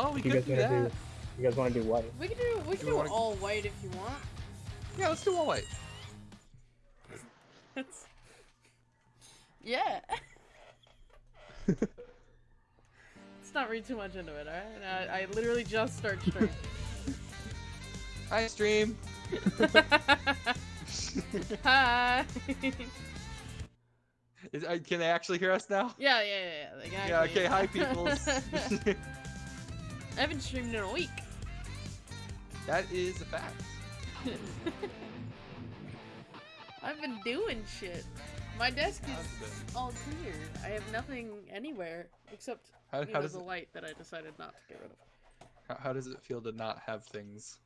Oh, we You could guys do wanna that. do? You guys want to do what? We can do we can we do wanna- all white if you want. Yeah, let's do all white. Yeah. Let's not read too much into it, alright? I, I literally just start stream. Hi, stream. Hi. Is, uh, can they actually hear us now? yeah, yeah, yeah. yeah. They can Yeah. Okay. Hi, peoples. I haven't streamed in a week. that is a fact. I've been doing shit. My desk is all clear. I have nothing anywhere except How, how know, does the it, light that I decided not to get rid of. how, how does it feel to not have things?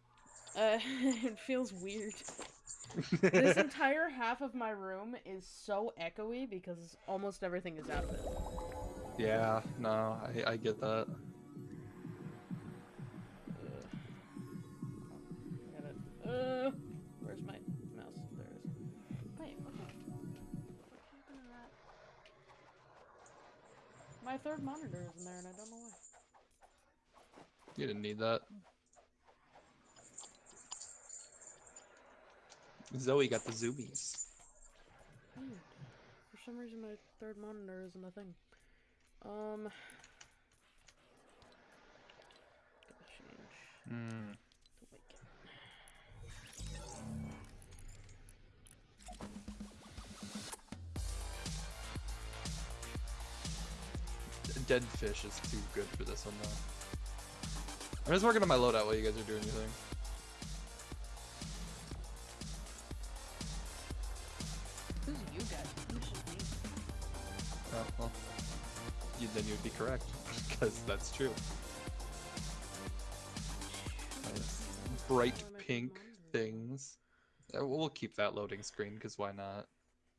Uh, it feels weird. this entire half of my room is so echoey because almost everything is out of it. Yeah. No, I, I get that. Uh, where's my mouse? There it is. Wait, what the? happened to that? My third monitor is in there and I don't know why. You didn't need that. Zoe got the zoomies. Weird. For some reason, my third monitor isn't a thing. Um. Gotta Dead fish is too good for this one though. I'm just working on my loadout while you guys are doing your thing. Who's you guys? You should be. Oh, well, you, then you'd be correct, because that's true. Nice. Bright Why am I pink things. Uh, We'll keep that loading screen, because why not?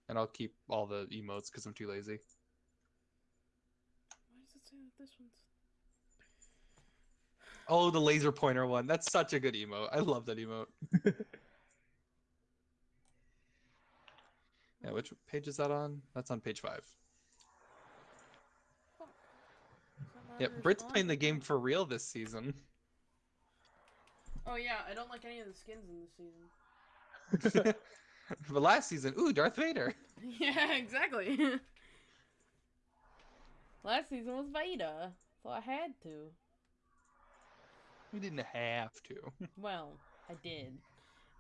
And I'll keep all the emotes, because I'm too lazy. Why does it say that this one's? Oh, the laser pointer one. That's such a good emote. I love that emote. Yeah, which page is that on? That's on page five. That Yep, Brit's playing the game for real this season. Oh yeah, I don't like any of the skins in this season. but last season, ooh, Darth Vader. yeah, exactly. Last season was Vader, so I had to. We didn't have to. Well, I did.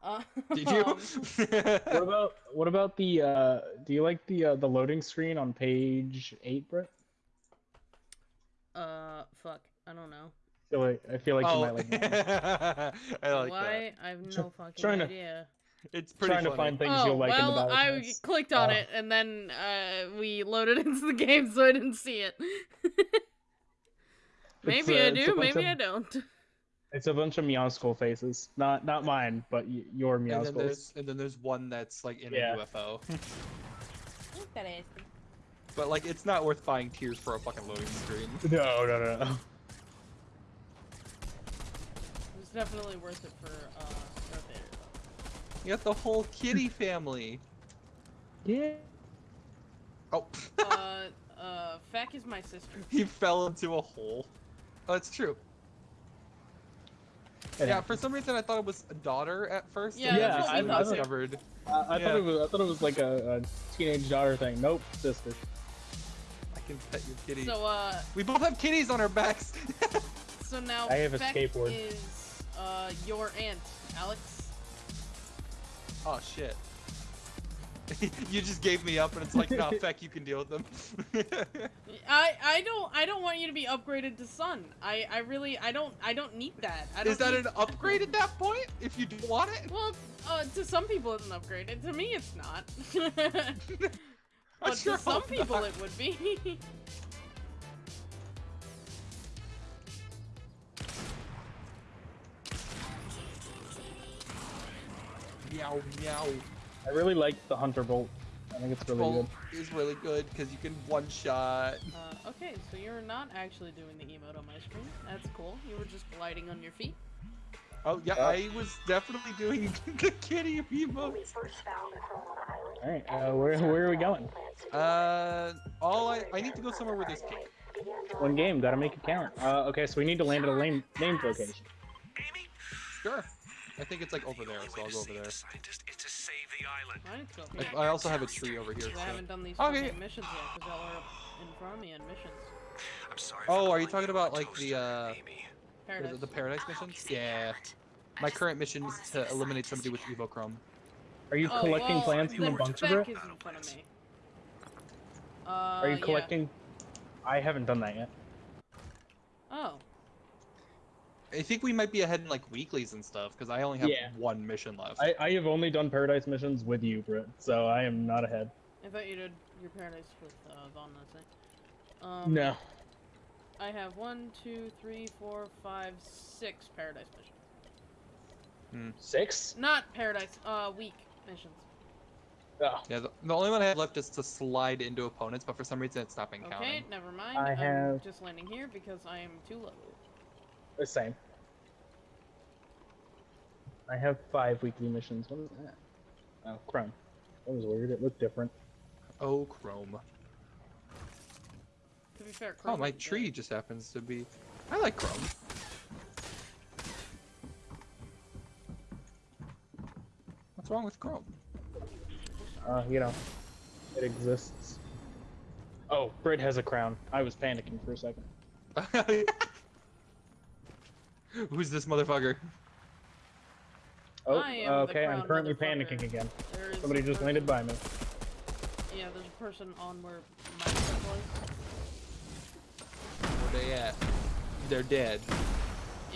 Uh, Did you? What about what about the? uh Do you like the uh, the loading screen on page eight, Brett? uh, fuck. I don't know. I feel like I feel like you oh, might like. that. I like Why? I have no fucking trying idea. that. It's pretty Trying to find things oh, you'll like in the well, battle I pass. clicked on Oh. it and then uh, we loaded into the game, so I didn't see it. maybe uh, I do, maybe of- I don't. It's a bunch of meow skull faces. Not not mine, but y- your meow And then and then there's one that's like in Yeah. a UFO. Look but like it's not worth buying tears for a fucking loading screen. No, no, no, no. It's definitely worth it for uh, Darth Vader. though. You got the whole kitty family. Yeah. Oh, uh, uh, Feck is my sister. he fell into a hole. Oh, it's true. It yeah, happens. for some reason I thought it was a daughter at first. Yeah, and then that's what I we thought discovered. I, I Yeah. thought it was I thought it was like a, a teenage daughter thing. Nope, sister. I can pet your kitty. So, uh, we both have kitties on our backs. so now I have a skateboard. is uh your aunt, Alex. Oh shit. you just gave me up, and it's like, nah, feck, you can deal with them. I I don't I don't want you to be upgraded to sun. I I really I don't I don't need that. I don't Is that need- an upgrade at that point? If you do want it? Well, uh, to some people it's an upgrade. and To me, it's not. But sure to some people, not. it would be. Meow meow. I really like the hunter bolt. I think it's really Bolt good. is really good because you can one shot. Uh, okay, so you're not actually doing the emote on my screen. That's cool. You were just gliding on your feet. Oh yeah, Yeah. I was definitely doing the kitty emote. All right, uh, where where are we going? Uh, all I I need to go somewhere where there's cake. One game, gotta make it count. Uh, okay, so we need to land at a lame, named location. Sure. I think it's like over there, so I'll go over there. Scientist save the island. I need to go. I, I also have a tree over here. Because I haven't done these Okay. missions yet, because y'all are in front of me on missions. I'm sorry. Oh, are you talking about, like, the, uh, Amy. What is Paradise. it, the paradise missions? Yeah. My current mission is to eliminate somebody with Evochrome. Are you Oh, collecting well, plants from the the bunker, bro? is in front of me. Uh, Are you yeah. collecting? I haven't done that yet. Oh. I think we might be ahead in like weeklies and stuff because I only have Yeah. one mission left. I, I have only done paradise missions with you, Britt, so I am not ahead. I thought you did your paradise with uh, Vaughn last night. Um, No. I have one, two, three, four, five, six paradise missions. Six? Not paradise, uh, week missions. Oh, Yeah, the, the only one I have left is to slide into opponents, but for some reason it's stopping Okay, counting. Okay, never mind. I I'm have- just landing here because I am too low. the same. I have five weekly missions. What is that? Oh, Chrome. That was weird. It looked different. Oh, Chrome. To be fair, Chrome. Oh, my tree good. just happens to be. I like Chrome. What's wrong with Chrome? Uh, you know, it exists. Oh, Brit has a crown. I was panicking for a second. Who's this motherfucker? Oh, I okay. I'm currently panicking again. There is Somebody a just landed by me. Yeah, there's a person on where my stuff was. Where they at? They're dead.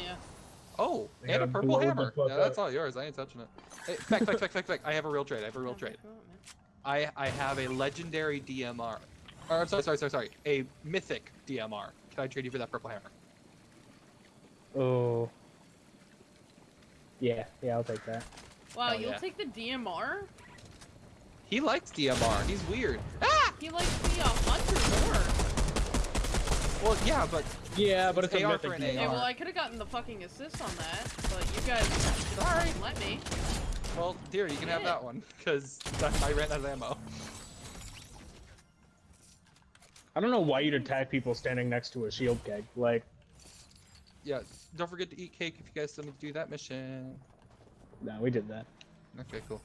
Yeah. Oh, They and a purple hammer. fuck Yeah, that's up. all yours. I ain't touching it. Hey, fact, fact, fact, fact, fact. I have a real trade. I have a real Yeah, trade. come on, man. I I have a legendary DMR. Or sorry, sorry, sorry, sorry. A mythic DMR. Can I trade you for that purple hammer? Oh. Yeah, yeah, I'll take that. Wow, Hell you'll yeah. take the DMR? He likes DMR. He's weird. Ah! He likes the uh, hunter more. Well, yeah, but Yeah, but it's a AR mythic for an DMR. Yeah, well, I could have gotten the fucking assist on that, but you guys should have let me. well, dear, you can have that one because I ran out of ammo. I don't know why you'd attack people standing next to a shield keg. Like, Yeah, don't forget to eat cake if you guys still need to do that mission. no, we did that. Okay, cool.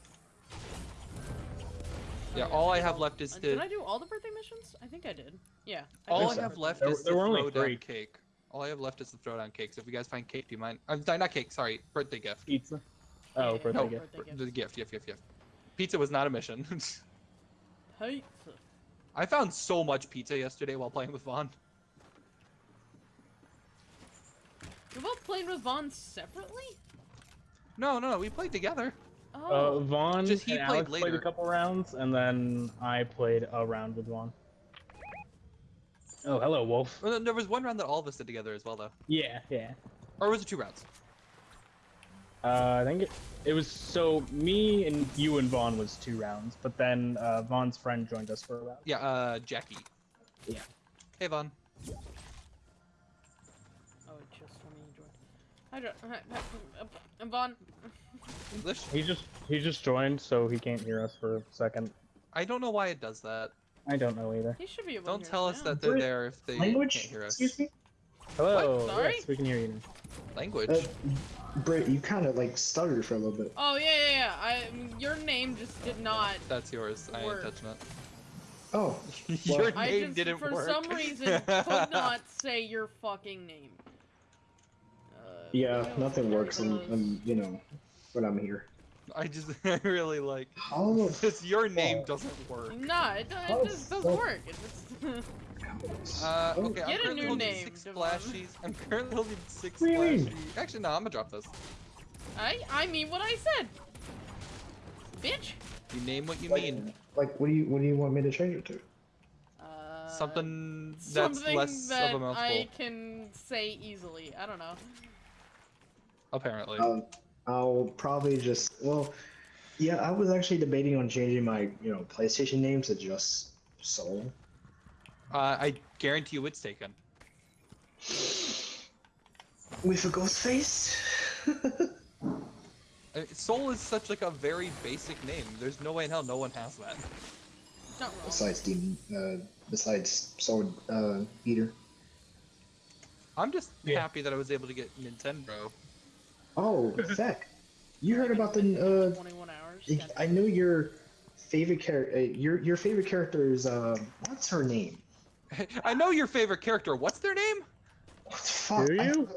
Yeah, all I have left is uh, to. Did I do all the birthday missions? I think I did. Yeah. All think I so. have left There- is there the were only throwdown cake. All I have left is the throwdown cake. So if you guys find cake, do you mind? I'm sorry, not cake. Sorry, birthday gift. Pizza. Oh, yeah, birthday No, gift. birthday The gift, gift, gift, gift. Pizza was not a mission. Hey. I found so much pizza yesterday while playing with Vaughn. You're both playing with Vaughn separately? No, no, no, we played together. Uh, Oh. Vaughn Just he and played Alex played a couple rounds, and then I played a round with Vaughn. Oh, hello, Wolf. Well, there was one round that all of us did together as well, though. Yeah, yeah. Or was it two rounds? Uh, I think it, it was so me and you and Vaughn was two rounds, but then uh, Vaughn's friend joined us for a round. Yeah, uh, Jackie. Yeah. Hey, Vaughn. Oh, Hi, Jo- hi, hi, uh, Vaughn. English? He just he just joined, so he can't hear us for a second. I don't know why it does that. I don't know either. He should be able Don't to tell us now. that they're Brit- there if they Language? can't hear us. Excuse me? Hello. Sorry? Yes, we can hear you. now. Language. Uh, Britt, you kind of like stuttered for a little bit. Oh, yeah, yeah, yeah. I, your name just did not. That's yours. I ain't Word. touching it. Oh, Your Well- I just, didn't for work. some reason, could not say your fucking name. Yeah, nothing very works, and, close. and you know, but I'm here. I just I really like How the because your name doesn't work. No, it, do- Oh, it just doesn't fuck. work. It just Uh, Oh, okay, I'm Get a currently new holding name, six Devon. splashies. I'm currently holding six What do splashies. Actually, no, I'm gonna drop this. I I mean what I said. Bitch. You name what you like, mean. like, what do you what do you want me to change it to? Uh, Something that's something less that of a mouthful. I can say easily. I don't know. Apparently. Um, I'll probably just well, yeah. I was actually debating on changing my you know PlayStation name to just Soul. Uh, I guarantee you it's taken. With a ghost face. Uh, Soul is such like a very basic name. There's no way in hell no one has that. It's not wrong. besides Demon, uh, besides Sword uh, Eater. I'm just Yeah. happy that I was able to get Nintendo. Oh, Feck, you heard about the? Uh, 21 hours. I- know your favorite character. Uh, your your favorite character is uh, what's her name? I know your favorite character. What's their name? What the fuck? Do I- you?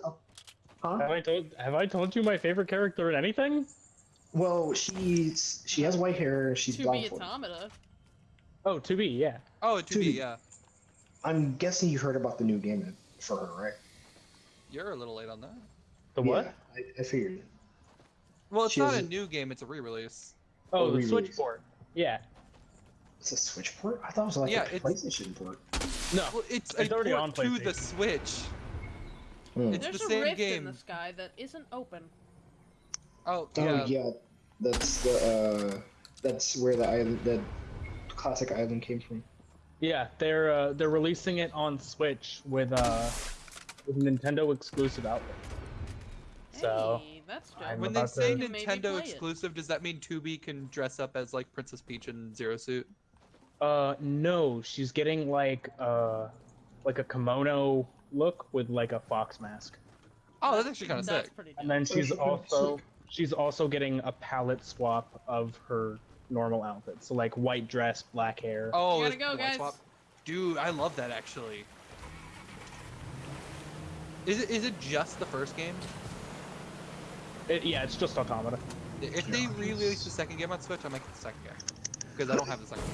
huh? Have I told Have I told you my favorite character in anything? Well, she's she has white hair. She's 2B blindfolded. automata. Oh, to be, yeah. Oh, to be Dude. yeah. I'm guessing you heard about the new game for her, right? You're a little late on that. The Yeah, what? I, I figured. Well, it's She not has a a- new game. It's a re-release. Oh, the re-release. Switch port. Yeah. It's a Switch port. I thought it was like Yeah, a it's- PlayStation port. No. Well, it's, It's a already port on to the PlayStation. Switch. Hmm. It's There's the a same rift game. in the sky that isn't open. Oh, Oh yeah. yeah. that's the uh, that's where the island, the classic island came from. Yeah, they're uh, they're releasing it on Switch with uh with Nintendo exclusive outlet. So hey, that's dope. I'm When they say to- Nintendo play it. exclusive, does that mean 2B can dress up as like Princess Peach in Zero Suit? uh no, she's getting like uh like a kimono look with like a fox mask. Oh, that's actually kind of That's sick. pretty And then she's also she's also getting a palette swap of her normal outfit. So like white dress, black hair. Oh, gotta it's go, white guys. swap. Dude, I love that actually. Is it is it just the first game? It- yeah, it's just automata. If they re-release the second game on Switch, I might get the second game. Because I don't have the second game.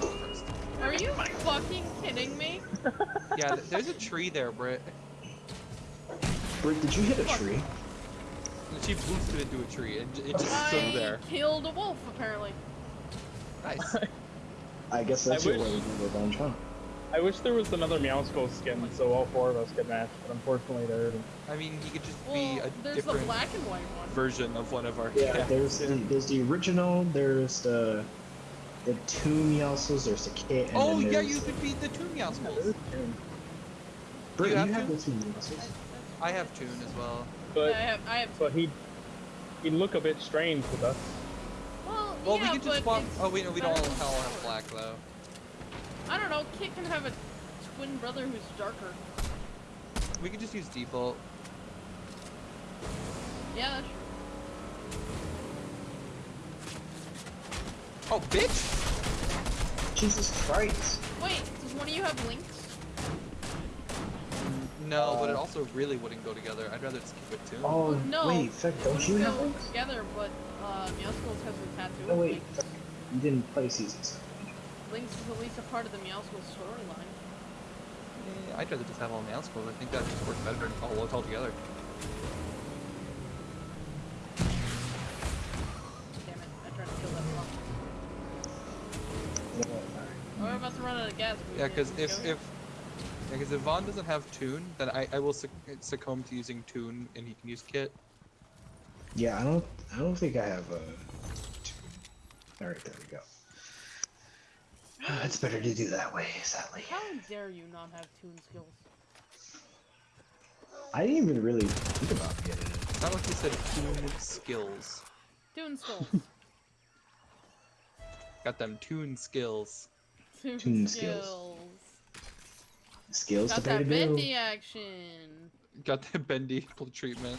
I only have the. Are you fucking kidding me? Yeah, there's a tree there, Britt. Britt, did you hit a tree? And She boosted into a tree and it just I stood there. killed a wolf, apparently. Nice. I guess that's I your wish- way to do revenge, huh? I wish there was another Meowscles skin so all four of us could match, but unfortunately there isn't. I mean, he could just Well, be a there's the different black and white one. version of one of our Yeah, cats. there's the, there's the original. There's the the two Meowscles. There's the kit. And Oh yeah, you could be the Toon Meowscles. Britt, you you have have, the two Meowscles. I have Toon as well. But I have, I have. but he he'd look a bit strange with us. Well, Well, yeah, we could just but swap. Oh wait, no, we don't all better than all have black though. I don't know. Kit can have a twin brother who's darker. We could just use default. Yeah, that's true. Oh, bitch! Jesus Christ! Wait, does one of you have Lynx? No, but it Uh, also really wouldn't go together. I'd rather just keep it Toon. Oh No. wait, Feck, don't wouldn't you have go Lynx? together, but uh, Meowscles has a tattoo. Oh wait, you didn't play season seven. Lynx is at least a part of the Meowscles storyline. Eh, I'd rather just have all Meowscles. I think that just works better and all work all together. Damn it, I tried to kill that block. Yeah, alright. Oh, we're about to run out of gas. Yeah, because if, if if yeah, 'cause if Vaughn doesn't have Toon, then I, I will suc- succumb to using Toon and he can use Kit. Yeah, I don't. I don't think I have a. All right, there we go. It's better to do that way, sadly. How dare you not have tune skills? I didn't even really think about getting it. It's not like you said tune skills. Tune skills. Got them tune skills. Tune, Tune skills. skills. Skills Got to pay that the bill. bendy action. Got that bendy treatment.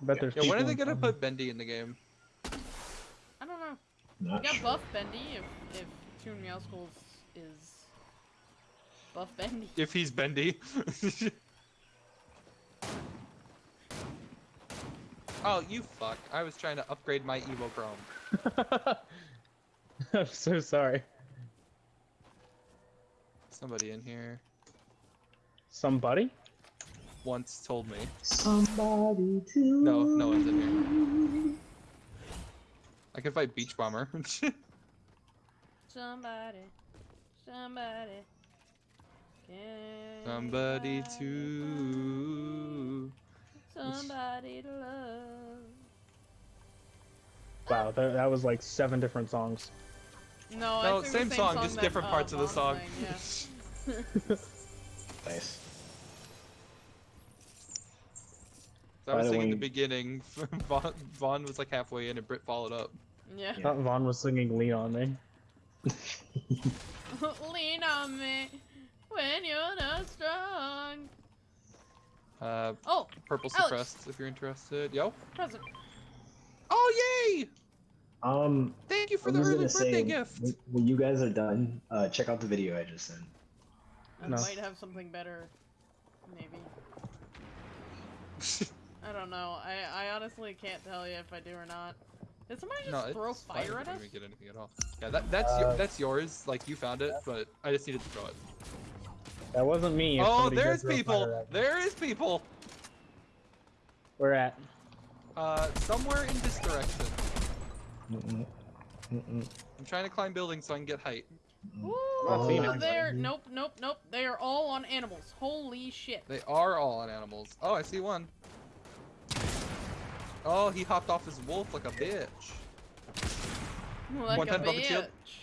I bet there's Yeah, when are they gonna put Bendy in the game? I don't know. Got sure. buff bendy if if Toon Meowscles is buff bendy. If he's Bendy. oh, you fuck. I was trying to upgrade my Evo Chrome. I'm so sorry. Somebody in here Somebody? once told me. Somebody to. No, no one's in here. I can fight Beach Bomber. Somebody, somebody. Can Somebody I to. Somebody to love. Wow, that, that was like seven different songs. No, No, think same the song, just that, different uh, parts of the song. sang, yeah. Nice. So I was By the singing the beginning. Vaughn, Vaughn was like halfway in, and Britt followed up. yeah. I thought Vaughn was singing Lean on Me. Lean on me. when you're not strong. Uh, Oh, purple Alex. suppressed if you're interested. Yo. present. Oh yay! Um, Thank you for I the was early gonna birthday say, gift. when- when you guys are done, uh, check out the video I just sent. I No. might have something better. Maybe. I don't know. I, I honestly can't tell you if I do or not. Did somebody just no, throw it's fine, fire we at didn't us? even get anything at all. Yeah, that that's Uh, your, that's yours. Like you found it, but I just needed to throw it. That wasn't me. Oh, there's people. There is people. Where at? Uh, somewhere in this direction. Mm-mm. Mm-mm. I'm trying to climb buildings so I can get height. Ooh, Oh. it. there. Nope, nope, nope. They are all on animals. Holy shit. They are all on animals. Oh, I see one. Oh, he hopped off his wolf like a bitch. Like One a time bubble shield? bitch.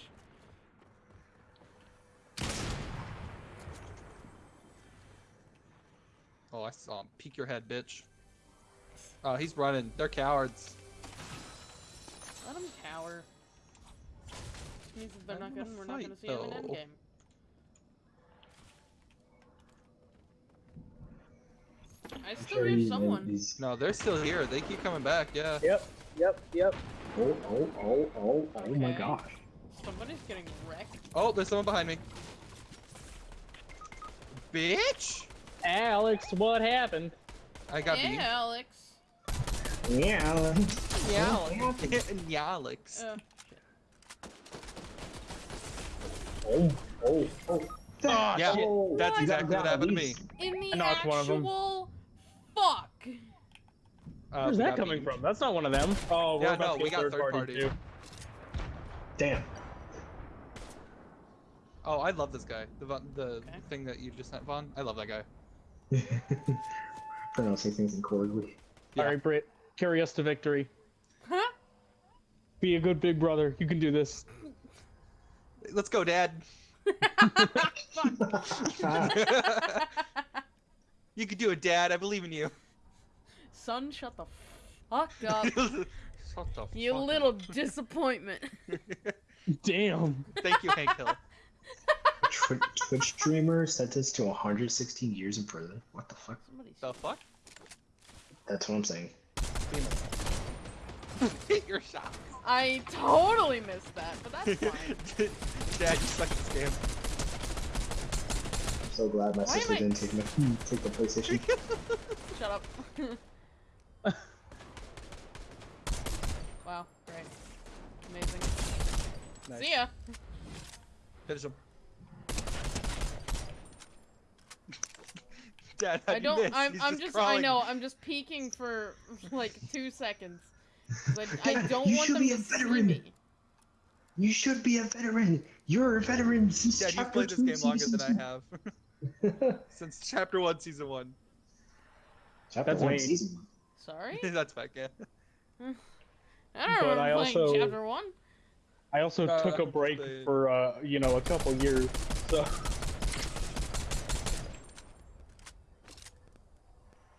Oh, I saw him. Peek your head, bitch. Oh, he's running. They're cowards. Let them cower. That they're not gonna, we're not gonna see them in endgame. I still sure hear someone. he's- No, they're still here. They keep coming back. Yeah. Yep, yep, yep. Oh, oh, oh, oh, oh my gosh. Somebody's getting wrecked. Oh, there's someone behind me. Bitch! Alex, what happened? I got yeah, beat. Alex. Yeah. Alex. yeah, Alex. Uh, Oh, oh, oh. Ah, Yeah, shit. That's What? exactly what happened to me. These- in the I knocked one of 'em. Actual fuck. Uh, Where's that coming beat. from? That's not one of them. Oh, we're Yeah, about no, to we get got third, third party, party. too. Damn. Oh, I love this guy. The the Okay. thing that you just sent, Vaughn. I love that guy. Pronouncing things incorrectly. Yeah. All right, Britt, carry us to victory. Huh? Be a good big brother. You can do this. Let's go, Dad. you can do it, Dad. I believe in you. Son, shut the fuck up. Shut the you fuck up. little disappointment. Damn. Thank you, Hank Hill. Twi- Twitch streamer sentenced to 116 years in prison. What the fuck? Somebody's The fuck? That's what I'm saying. Hit your shot. I totally missed that, but that's fine. Dad, you suck at this game. I'm so glad my Why sister I- didn't take, my, take the PlayStation. Shut up. wow, great. Amazing. Nice. See ya. Finish him. Dad, how I do you don't. miss? I'm. He's I'm just. I know. I'm just peeking for like two seconds. I, I don't you want should them be to a see veteran. me. You should be a veteran. You're a veteran since Dad, you've chapter played this game longer than I have. Since chapter one, season one. chapter That's one, me. season one. Sorry. That's back, yeah. I don't But remember I playing also- chapter one. I also Uh, took a break the- for uh, you know, a couple years. So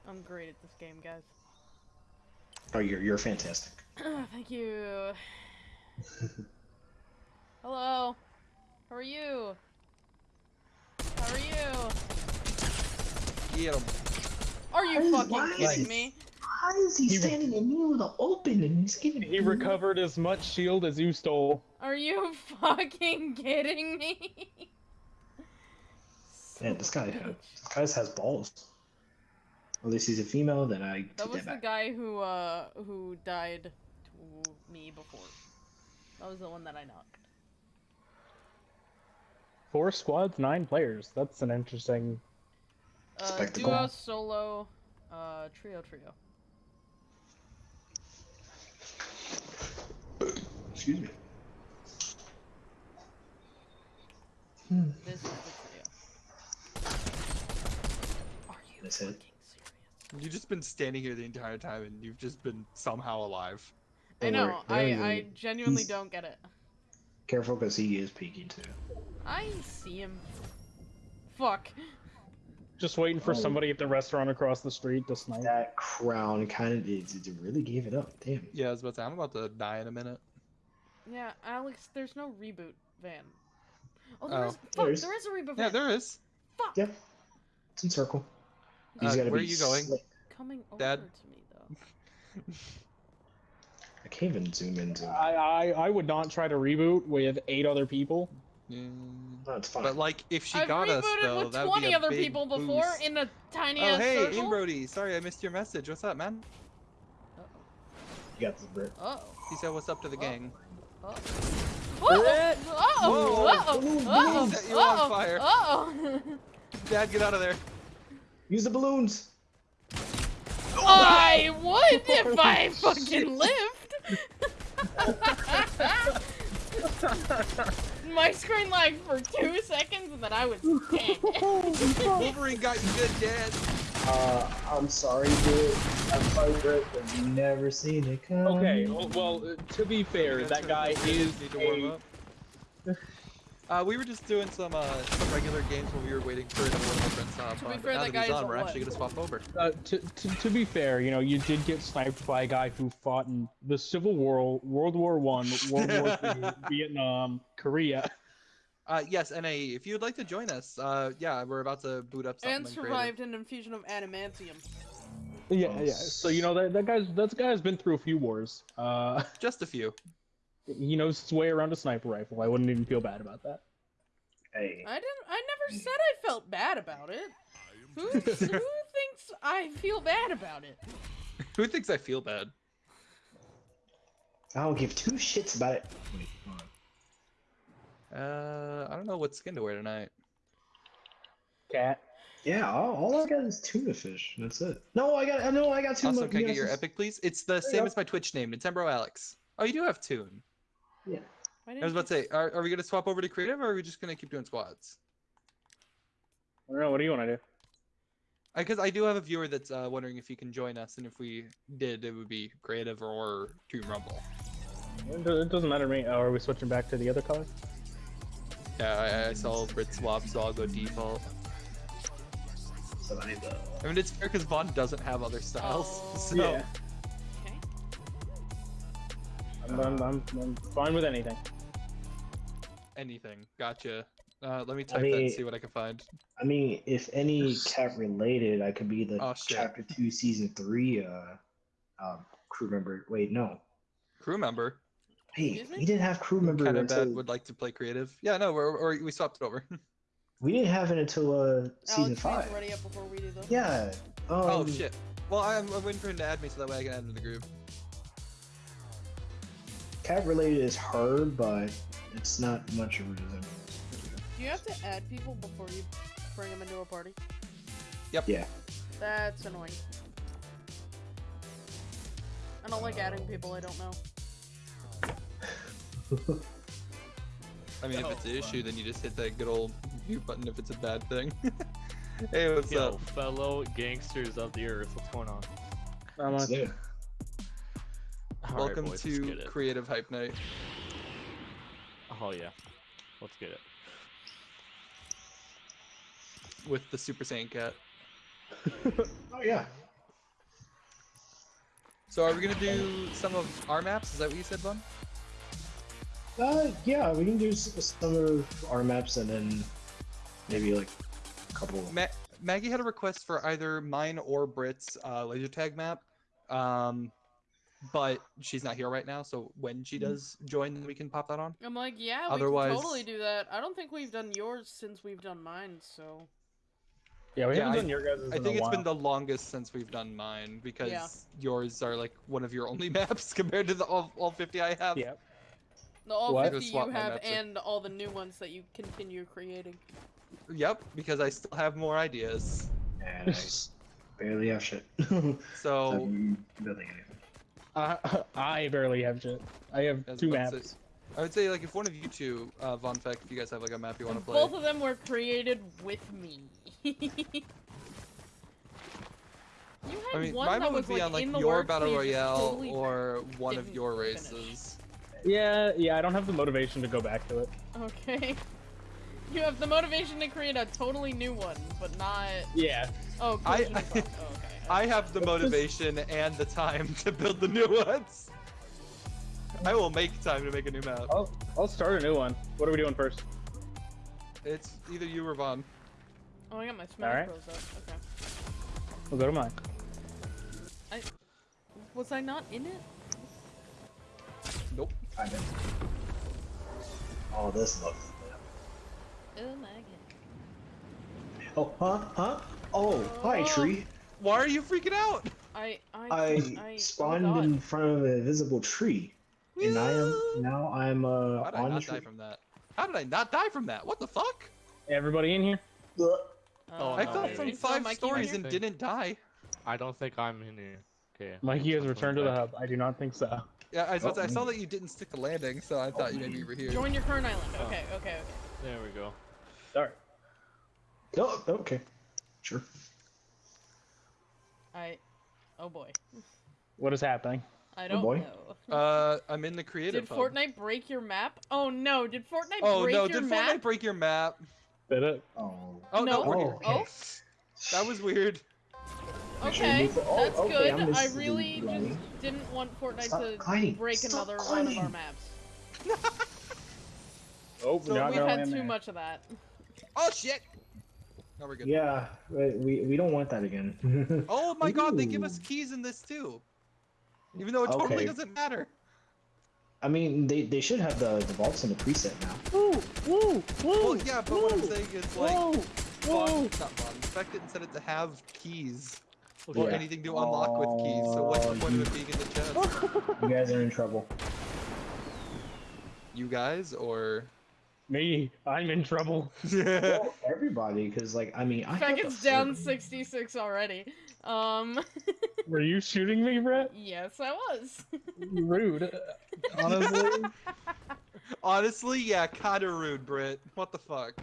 I'm great at this game, guys. Oh, you're you're fantastic. Thank you. Hello. How are you? How are you? Get him. Are you Why- fucking why is kidding he- me? Why is he He- standing in the middle of the open and he's getting he recovered as much shield as you stole. Are you fucking kidding me? Man, this guy, Son of a has, this guy has balls. At least he's a female. Then I That was that the back. guy who uh who died to me before. That was the one that I knocked. Four squads, nine players. That's an interesting. Uh, Spectacle. duo, solo, uh, trio, trio. Excuse me. This is the trio. Are you That's it. fucking serious? You've just been standing here the entire time and you've just been somehow alive. I know. I I genuinely He's- don't get it. Careful, because he is peeking too. I see him. Fuck. Just waiting for Oh. somebody at the restaurant across the street to snipe. That crown kind of it, it really gave it up. Damn. Yeah, I was about to say, I'm about to die in a minute. Yeah, Alex. There's no reboot van. Oh, there Oh. is. Fuck, There is. there is a reboot Van. Yeah, van. there is. Yeah. It's in circle. You Uh, where be are you going? slick. Coming over Dad? to me though. I can't even zoom in. Zoom. I, I I would not try to reboot with eight other people. Mm, No, it's fine. But like, if she I've got us rebooted though, with that would be 20 a other big people before in a tiny Oh ass hey, circle. Inbrody. Sorry, I missed your message. What's up, man? you got this, Brit. Uh He said, "What's up to the gang?" oh. Uh oh. Uh Whoa, oh. Uh balloon, oh. balloon. Set you on fire. Uh oh. Dad, get out of there. Use the balloons. I would if I fucking lived. My screen lagged for two seconds and then I was dead. Wolverine got you good, Dad. Uh, I'm sorry, Brit. I'm sorry, Brit, but you never seen it come. Okay, well, well uh, to be fair, that guy is Need to warm a, up. Uh, we were just doing some uh, some regular games while we were waiting for another one of our friends to hop To be on. fair, now that that he's on, we're actually gonna swap over. uh, to, to to be fair, you know, you did get sniped by a guy who fought in the Civil War, World War One, World War Two, Vietnam, Korea. Uh, yes, NA, if you'd like to join us, uh, yeah, we're about to boot up something and creative. survived an infusion of adamantium. Yeah, yeah. So you know that that guy's that guy's been through a few wars. Uh, Just a few. He knows his way around a sniper rifle. I wouldn't even feel bad about that. Hey. I didn't. I never said I felt bad about it. Who, who thinks I feel bad about it? Who thinks I feel bad? I don't give two shits about it. Wait. Uh, I don't know what skin to wear tonight. Cat. Yeah, all, all I got is tuna fish. That's it. No, I got. No, I got tuna. Also, can I get your epic, please? It's the you same go. as my Twitch name, Nintendo Alex. Oh, you do have Toon. Why I was about to say, are, are we gonna swap over to creative, or are we just gonna keep doing squads? I don't know. What do you want to do? Because I do have a viewer that's uh, wondering if he can join us, and if we did, it would be creative or Toon Rumble. It it doesn't matter to me. Oh, are we switching back to the other color? Yeah, I, I saw Brit swap, so I'll go default. So I need the- I mean, it's fair because Vaughn doesn't have other styles. Oh. So Yeah. Okay. I'm, I'm, I'm, I'm fine with anything. anything. Gotcha. Uh, let me type that mean- and see what I can find. I mean, if any cat related, I could be the Oh, chapter two, season three, uh, um, crew member. Wait, no. Crew member, Hey, we didn't have crew member kind of until bad, would like to play creative. Yeah, no, we're, or we swapped it over. we didn't have it until uh season Alex, five. please ready up before we do this. Yeah. Um, oh shit. Well, I'm, I'm waiting for him to add me so that way I can add him to the group. Cat related is hard, but it's not much of a resemblance. Do you have to add people before you bring them into a party? Yep. Yeah. That's annoying. I don't like adding oh. people I don't know. I mean, if it's an oh, issue, then you just hit that good old mute button if it's a bad thing. hey, what's Yo, up? fellow gangsters of the earth, what's going on? I'm on. Yeah. All right, Welcome boys, to. Creative Hype Night. Oh yeah, let's get it. with the Super Saiyan Cat. Oh yeah. So are we gonna do some of our maps? Is that what you said, Vaughn? Uh, yeah, we can do some of our maps and then maybe like a couple. Ma- Maggie had a request for either mine or Brit's uh, laser tag map, um, but she's not here right now. So when she mm-hmm. does join, we can pop that on. I'm like, yeah, we can totally do that. I don't think we've done yours since we've done mine, so. Yeah, we Yeah, haven't I- done your guys' I in think a it's been the longest since we've done mine because Yeah. yours are like one of your only maps compared to the all, all 50 I have. Yeah. The all What? 50 you have maps, like- and all the new ones that you continue creating. Yep, because I still have more ideas. And I s- barely have shit. So I'm building anything. I, I barely have shit. I have I two maps. say- I would say like if one of you two, uh, Von Feck, if you guys have like a map you want to play. Both of them were created with me. you had I mean, one mine that would was be like on like in the your battle but you just royale totally or one of didn't your finish. races. Yeah, yeah, I don't have the motivation to go back to it. Okay. You have the motivation to create a totally new one, but not. Yeah. Oh, I- Collision of Rock. Oh, okay. I have the motivation and the time to build the new ones. I will make time to make a new map. I'll, I'll start a new one. What are we doing first? It's either you or Vaughn. Oh, I got my Smash Alright. Bros. up. Okay. We'll go to mine. Was I not in it? Nope. I did. Oh, this looks. Oh my god. Oh, huh? Huh? Oh, hi, Oh. tree. Why are you freaking out? I I I, I spawned oh in front of an invisible tree, and I am now I'm uh How did I on the not tree. die from that? How did I not die from that? What the fuck? Everybody in here? Ugh. Oh, I no, fell wait, from wait. So, five Mikey, stories and here? didn't die. I don't think I'm in here. Okay. Mikey has returned to the hub. I do not think so. Yeah, I, was, Oh, I saw that you didn't stick the landing, so I thought you maybe you were here. Join your current island. Oh. Okay, okay, okay. There we go. Alright. Oh, okay. Sure. I. Oh boy. What is happening? I don't boy. know. Uh, I'm in the creative Did hub. Fortnite break your map? Oh no! Did Fortnite Oh break no! your Did map? Fortnite break your map? Did it? Oh. Oh no! No. we're Oh, here. okay. Oh. That was weird. Make sure you Okay, move oh, that's okay, good. I'm I just really just didn't want Fortnite Stop to gliding. break Stop another one of our maps. Oh, So we're not We've had too there. much of that. Oh shit! No, we're good. Yeah, we we we don't want that again. Oh my god, they give us keys in this too. Even though it totally Okay. doesn't matter. I mean, they they should have the the vaults in the preset now. Woo! Woo! Well, yeah, but what I'm saying is like, Whoa! Vaughn, Whoa! not Vaughn, Spec didn't set it to have keys or Yeah. anything to unlock with keys. So what's the point you- of it being in the chest? You guys are in trouble. You guys or? Me, I'm in trouble. well, everybody, because like I mean, I Feck have is the down freaking- 66 already. Um, Were you shooting me, Brett? yes, I was. Rude. Honestly. Honestly, yeah, kinda rude, Britt. What the fuck?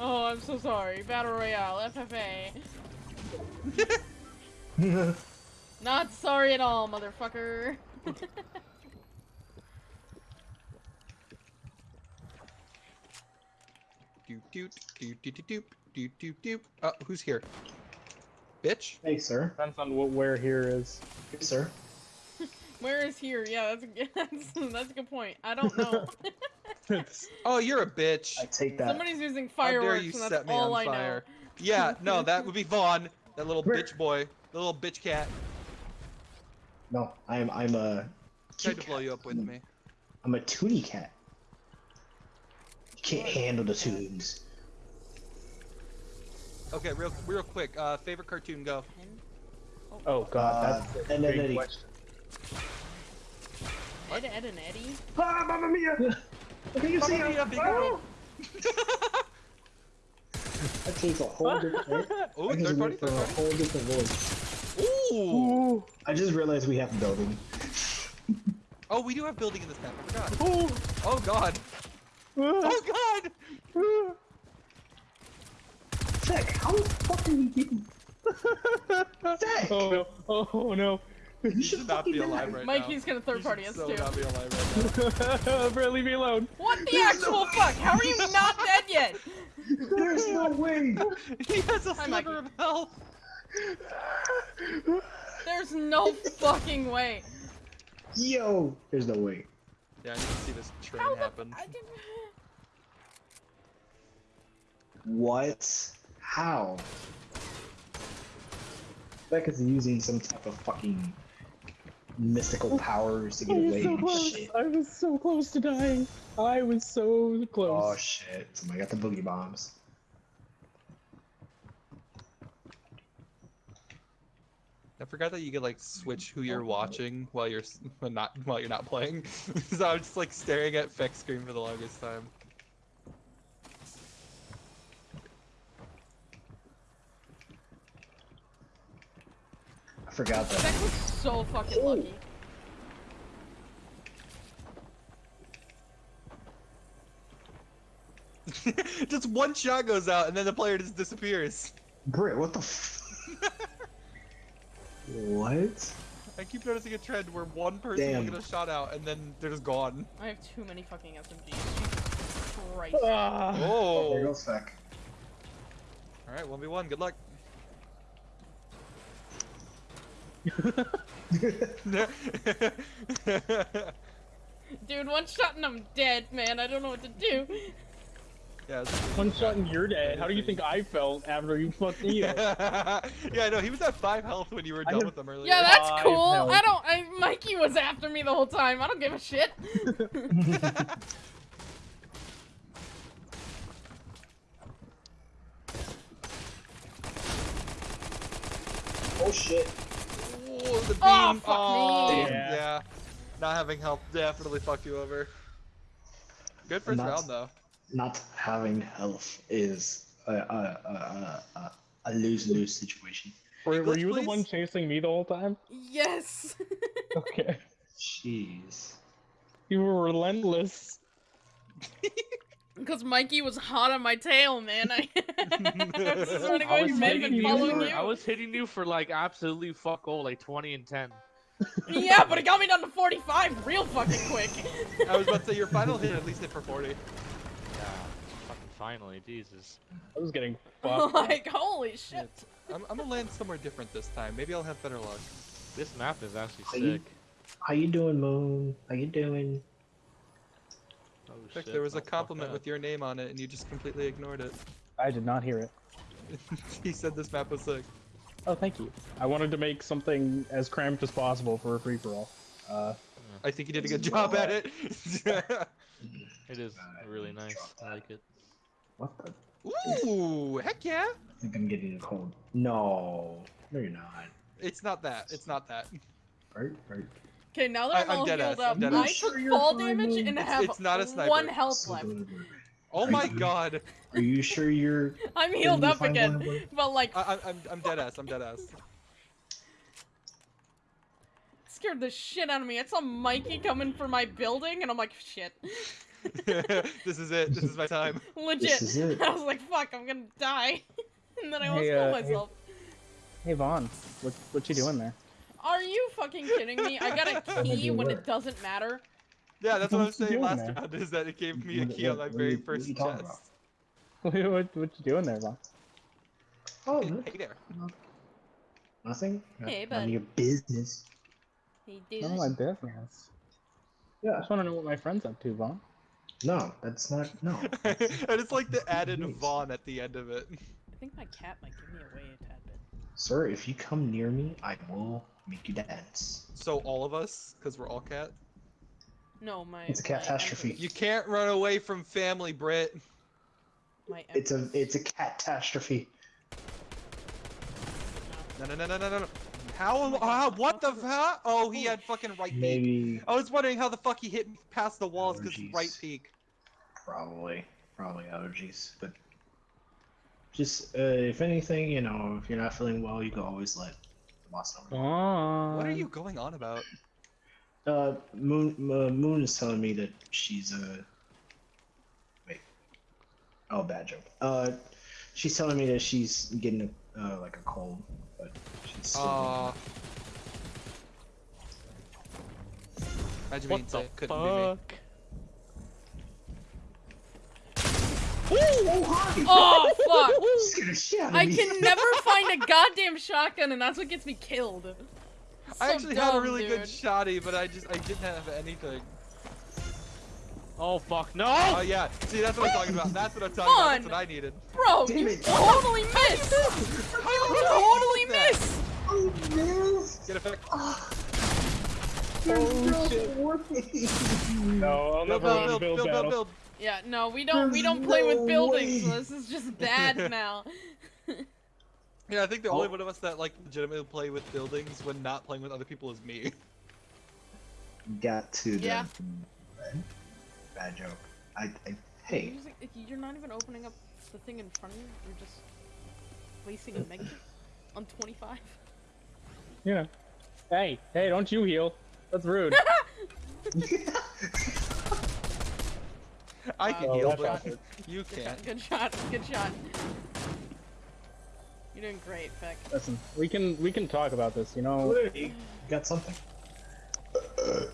Oh, I'm so sorry. Battle Royale, FFA. Not sorry at all, motherfucker. Doop doop doop doop doop doop doop doop. Uh, who's here? Bitch. hey, sir. Depends on what where here is. Hey, sir. Where is here? Yeah, that's a, that's, that's a good point. I don't know. Oh, you're a bitch. I take that. Somebody's using How dare fireworks, you and that's set me all on I fire? Yeah, no, that would be Vaughn, that little Where- bitch boy, the little bitch cat. No, I'm I'm a. Tried to blow you up with me. I'm a toonie cat. You can't handle the tunes. Okay, real real quick. Uh, favorite cartoon, go. Oh god, Uh, that's a and then Eddie. question. Ed, Ed, and Eddie. Ah, Mamma Mia! Can you see him? Mia, big Ah! girl. That takes a whole different. Oh, I just third party, went for third a whole different voice. Ooh. Ooh. I just realized we have building. Oh, we do have building in this map. I forgot. Ooh. Oh god. Oh god. Sick. How the fuck are you getting? Sick. Oh no! Oh no! You should not be alive die. right Mikey's now. gonna third You party should us so too. not be alive right now. Brett, leave me alone. What the There's actual no- fuck? How are you not dead yet? There's no way. he has a Hi, sliver of health. There's no fucking way. Yo, there's no way. Yeah, I need to see this train How the happen. I didn't. What? How? Beck is using some type of fucking mystical oh, powers to I get was away so and close. shit. I was so close to dying. I was so close. Oh shit! Somebody got the boogie bombs. I forgot that you could like switch who you're watching while you're not while you're not playing. so I was just like staring at Feck's screen for the longest time. Forgot that. That was so fucking lucky. just one shot goes out and then the player just disappears. Britt, what the? F- what? I keep noticing a trend where one person Damn. will get a shot out and then they're just gone. I have too many fucking SMGs. Jesus Christ. Ah. There Oh. goes Feck. All right, one v one. Good luck. Dude, one shot and I'm dead, man. I don't know what to do. Yeah. One shot and you're dead. How do you think I felt after you fucked me yeah, I know. he was at five health when you were I done have- with him earlier. Yeah, that's Five cool. health. I don't. I, Mikey was after me the whole time. I don't give a shit. Oh shit. Oh, the beam. Oh, fuck oh, me. Yeah. yeah. Not having health definitely fucked you over. Good first Not- round though. Not having health is a a a a, a lose lose situation. Were, were English, you the one chasing me the whole time? Yes. Okay. Jeez. You were relentless. Because Mikey was hot on my tail, man. I, I was just running I away was, from him hitting you for, you. I was hitting you for like absolutely fuck all, like 20 and 10. Yeah, but it got me down to 45 real fucking quick. I was about to say your final hit at least hit for 40. Yeah. Fucking finally, Jesus. I was getting fucked. like, holy shit. I'm, I'm gonna land somewhere different this time. Maybe I'll have better luck. This map is actually Are you- sick. How you doing, Moon? How you doing? Shit. there was a compliment with your name on it, and you just completely ignored it. I did not hear it. he said this map was sick. Oh, thank you. I wanted to make something as cramped as possible for a free for all. Uh, I think you did a good job at it. It is really nice. I like it. What the? Ooh, heck yeah! I think I'm getting a cold. No, no, you're not. It's not that. It's not that. Right, right. Okay, now that I- I'm, I'm all dead healed ass, up, I'm dead I ass. took Sure fall damage Moon. and It's- have it's not a sniper. one health left. Oh my god. Are you sure you're? I'm healed you up again, one but like, I, I, I'm, I'm dead ass. I'm dead ass. scared the shit out of me. I saw Mikey coming for my building, and I'm like, shit. this is it. This is my time. Legit. is it. I was like, fuck, I'm gonna die. and then I almost Hey, killed uh, hey- myself. hey Vaughn, what what you doing there? Are you fucking kidding me? I got a key you when work? it doesn't matter. Yeah, that's what I was saying last there? round. Is that it gave me a What- key on my what very you- what first you talking chest. what what you doing there, Vaughn? Oh, Hey, hey there. nothing. Not- Hey, none of your business. He None of my business. Yeah. I just want to know what my friend's up to, Vaughn. No, that's not. No. and it's like the added Nice. Vaughn at the end of it. I think my cat might give me away a tad bit. Sir, if you come near me, I will make you dance. So all of us, because we're all cat. No, my. It's a catastrophe. empress- You can't run away from family, Brit. My It's a it's a catastrophe. No, no, no, no, no, no. no. How? Uh, what the fuck? Oh, he had fucking right peek. Maybe, I was wondering how the fuck he hit past the walls because right peek. probably, probably allergies, but just uh, if anything, you know, if you're not feeling well, you can always let the boss know. What are you going on about? Uh, Moon uh, Moon is telling me that she's uh wait. Oh, bad joke. Uh, she's telling me that she's getting a, uh, like a cold, but she's still Uh. Imagine What being the sick. Couldn't be me. fuck? Oh fuck! scared the shit out of I can never find a goddamn shotgun, and that's what gets me killed. I So actually had a dumb, really good shotty, but I just I didn't have anything. Oh fuck, no! Oh yeah, see that's what I'm talking about. That's what I'm talking about. That's what I needed. Bro, Damn you it. totally missed! You totally that? missed! Oh, ah. oh no. Get effect. Oh, shit. No, I'll Build, never build, win a build, build build, build, battle. build. Yeah, no, we don't we don't play with buildings, so this is just bad now. Yeah, I think the only Oh. one of us that like legitimately play with buildings when not playing with other people is me. Got to the Yeah. bad joke. I, I hey, You're, just- you're not even opening up the thing in front of you. You're just placing a mega on 25. Yeah. Hey, hey, don't you heal. That's rude. I can Wow. heal, but that's you can't. good shot, good shot. You're doing great, Feck. Listen, we can we can talk about this. You know, you got something.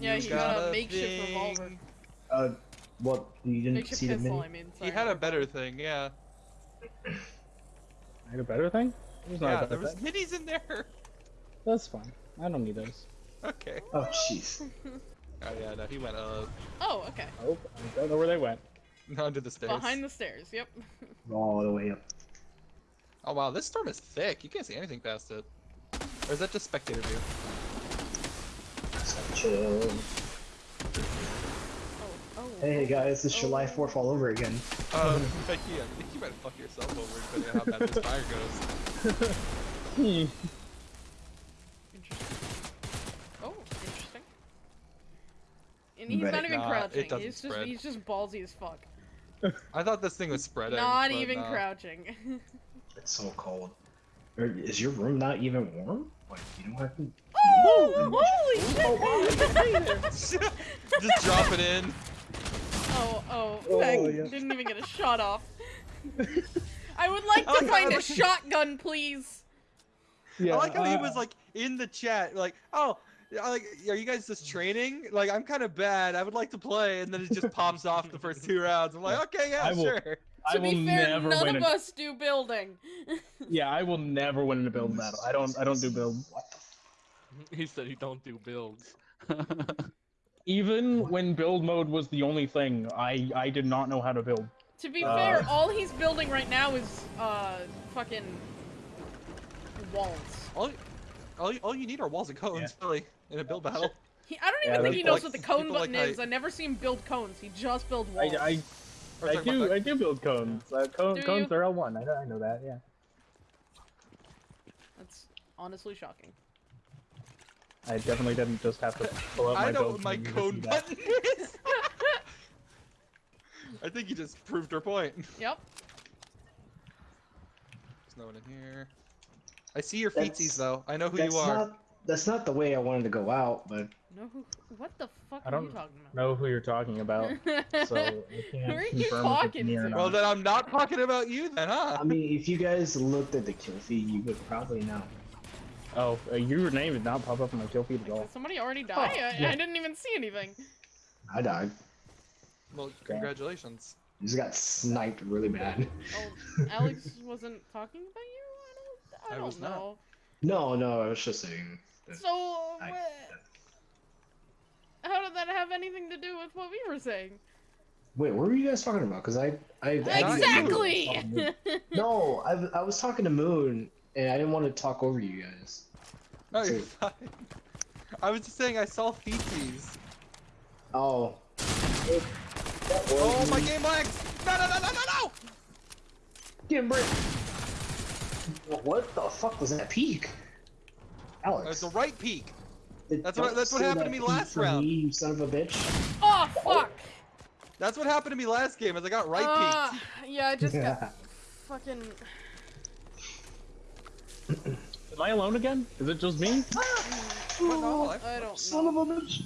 Yeah, You he got, a a makeshift revolver. Uh, what you didn't Makeshift see the pistol, mini? I mean. He had a better thing, yeah. I had a better thing. There's not Yeah, better there was thing. minis in there. That's fine. I don't need those. Okay. Oh jeez. Oh yeah, no, he went up. Oh, okay. Oh, I don't know where they went. Under the stairs. Behind the stairs. Yep. All the way up. Oh wow, this storm is thick. You can't see anything past it. Or is that just spectator view? Chill. Oh. Oh. Hey guys, it's oh. July 4th all over again. Um, Becky, I think you might fuck yourself over depending on how bad this fire goes. Hmm. Interesting. Oh, interesting. And he's Right. not even Nah, it doesn't He's just spread. he's just ballsy as fuck. I thought this thing was spreading. not even nah. crouching. It's so cold. Is your room not even warm? Like you don't have to. oh, holy shit! just drop it in. oh, oh, Oh, yeah. didn't even get a shot off. I would like to like how find I a like- shotgun, please. Yeah, I like how he uh, was like in the chat, like, oh, yeah, like, are you guys just training? Like, I'm kind of bad. I would like to play, and then it just pops off the first two rounds. I'm like, okay, yeah, I will- sure. I to will be fair, never none win. of a- us do building. Yeah, I will never win in a build battle. I don't. I don't do build. He said he don't do builds. Even when build mode was the only thing, I I did not know how to build. to be Uh. fair, all he's building right now is uh fucking walls. All, all, all you need are walls and cones, really, in a build battle. He, I don't Yeah, even think he knows like- what the cone people like button is. height. I never see him build cones. He just builds I walls. I, Or I do. I do build cones. Uh, cone, Do cones you? are L1. I know, I know that. Yeah. That's honestly shocking. I definitely didn't just have to pull out my I know what my cone button is. I think you just proved her point. Yep. There's no one in here. I see your That's- feetsies though. I know who That's you are. not. That's not the way I wanted to go out, but No, what the fuck I are you don't talking about? know who you're talking about, so I can't Who are you confirm talking me or to? not. Well, then I'm not talking about you then, huh? I mean, if you guys looked at the kill feed, you would probably know. Oh, uh, your name did not pop up on my kill feed at all. Somebody already die? I, yeah. I didn't even see anything. I died. Well, congratulations. You just got sniped really bad. Oh, Alex wasn't talking about you? I don't, I I don't was not. know. No, no, I was just saying. That- So, I- wha- how did that have anything to do with what we were saying? Wait, what were you guys talking about? Because I, I Not Exactly! No, I, I was talking to Moon, and I didn't want to talk over you guys. No, you're fine. I was just saying I saw feetsies. Oh. That Oh, my game lags! No, no, no, no, no, no! Get him, Britt. What the fuck was that peak? Alex. It's the right peak. it- that's what- that's what say happened to me peak last for round. Me, you son of a bitch. oh, fuck! That's what happened to me last game. As I got right Uh, peaked. yeah, I just got fucking. Am I alone again? Is it just me? But no, I- I don't Son know. of a bitch.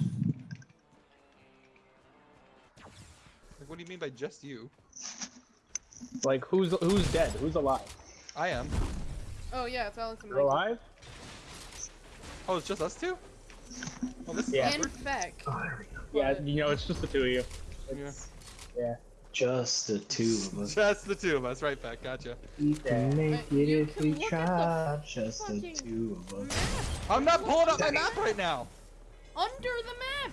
Like, what do you mean by just you? Like, who's who's dead? Who's alive? I am. Oh, yeah, it's Alex and You're alive? Oh, it's just us two? Oh, this is Yeah. And awkward. Beck. Oh, there we go. Yeah, you know, it's just the two of you. Yeah. Yeah. Just the two of us. Just the two of us, right back, gotcha. We can make But it if we look at try. Just the two of us. Map. I'm not pulling up my map right now! Under the map!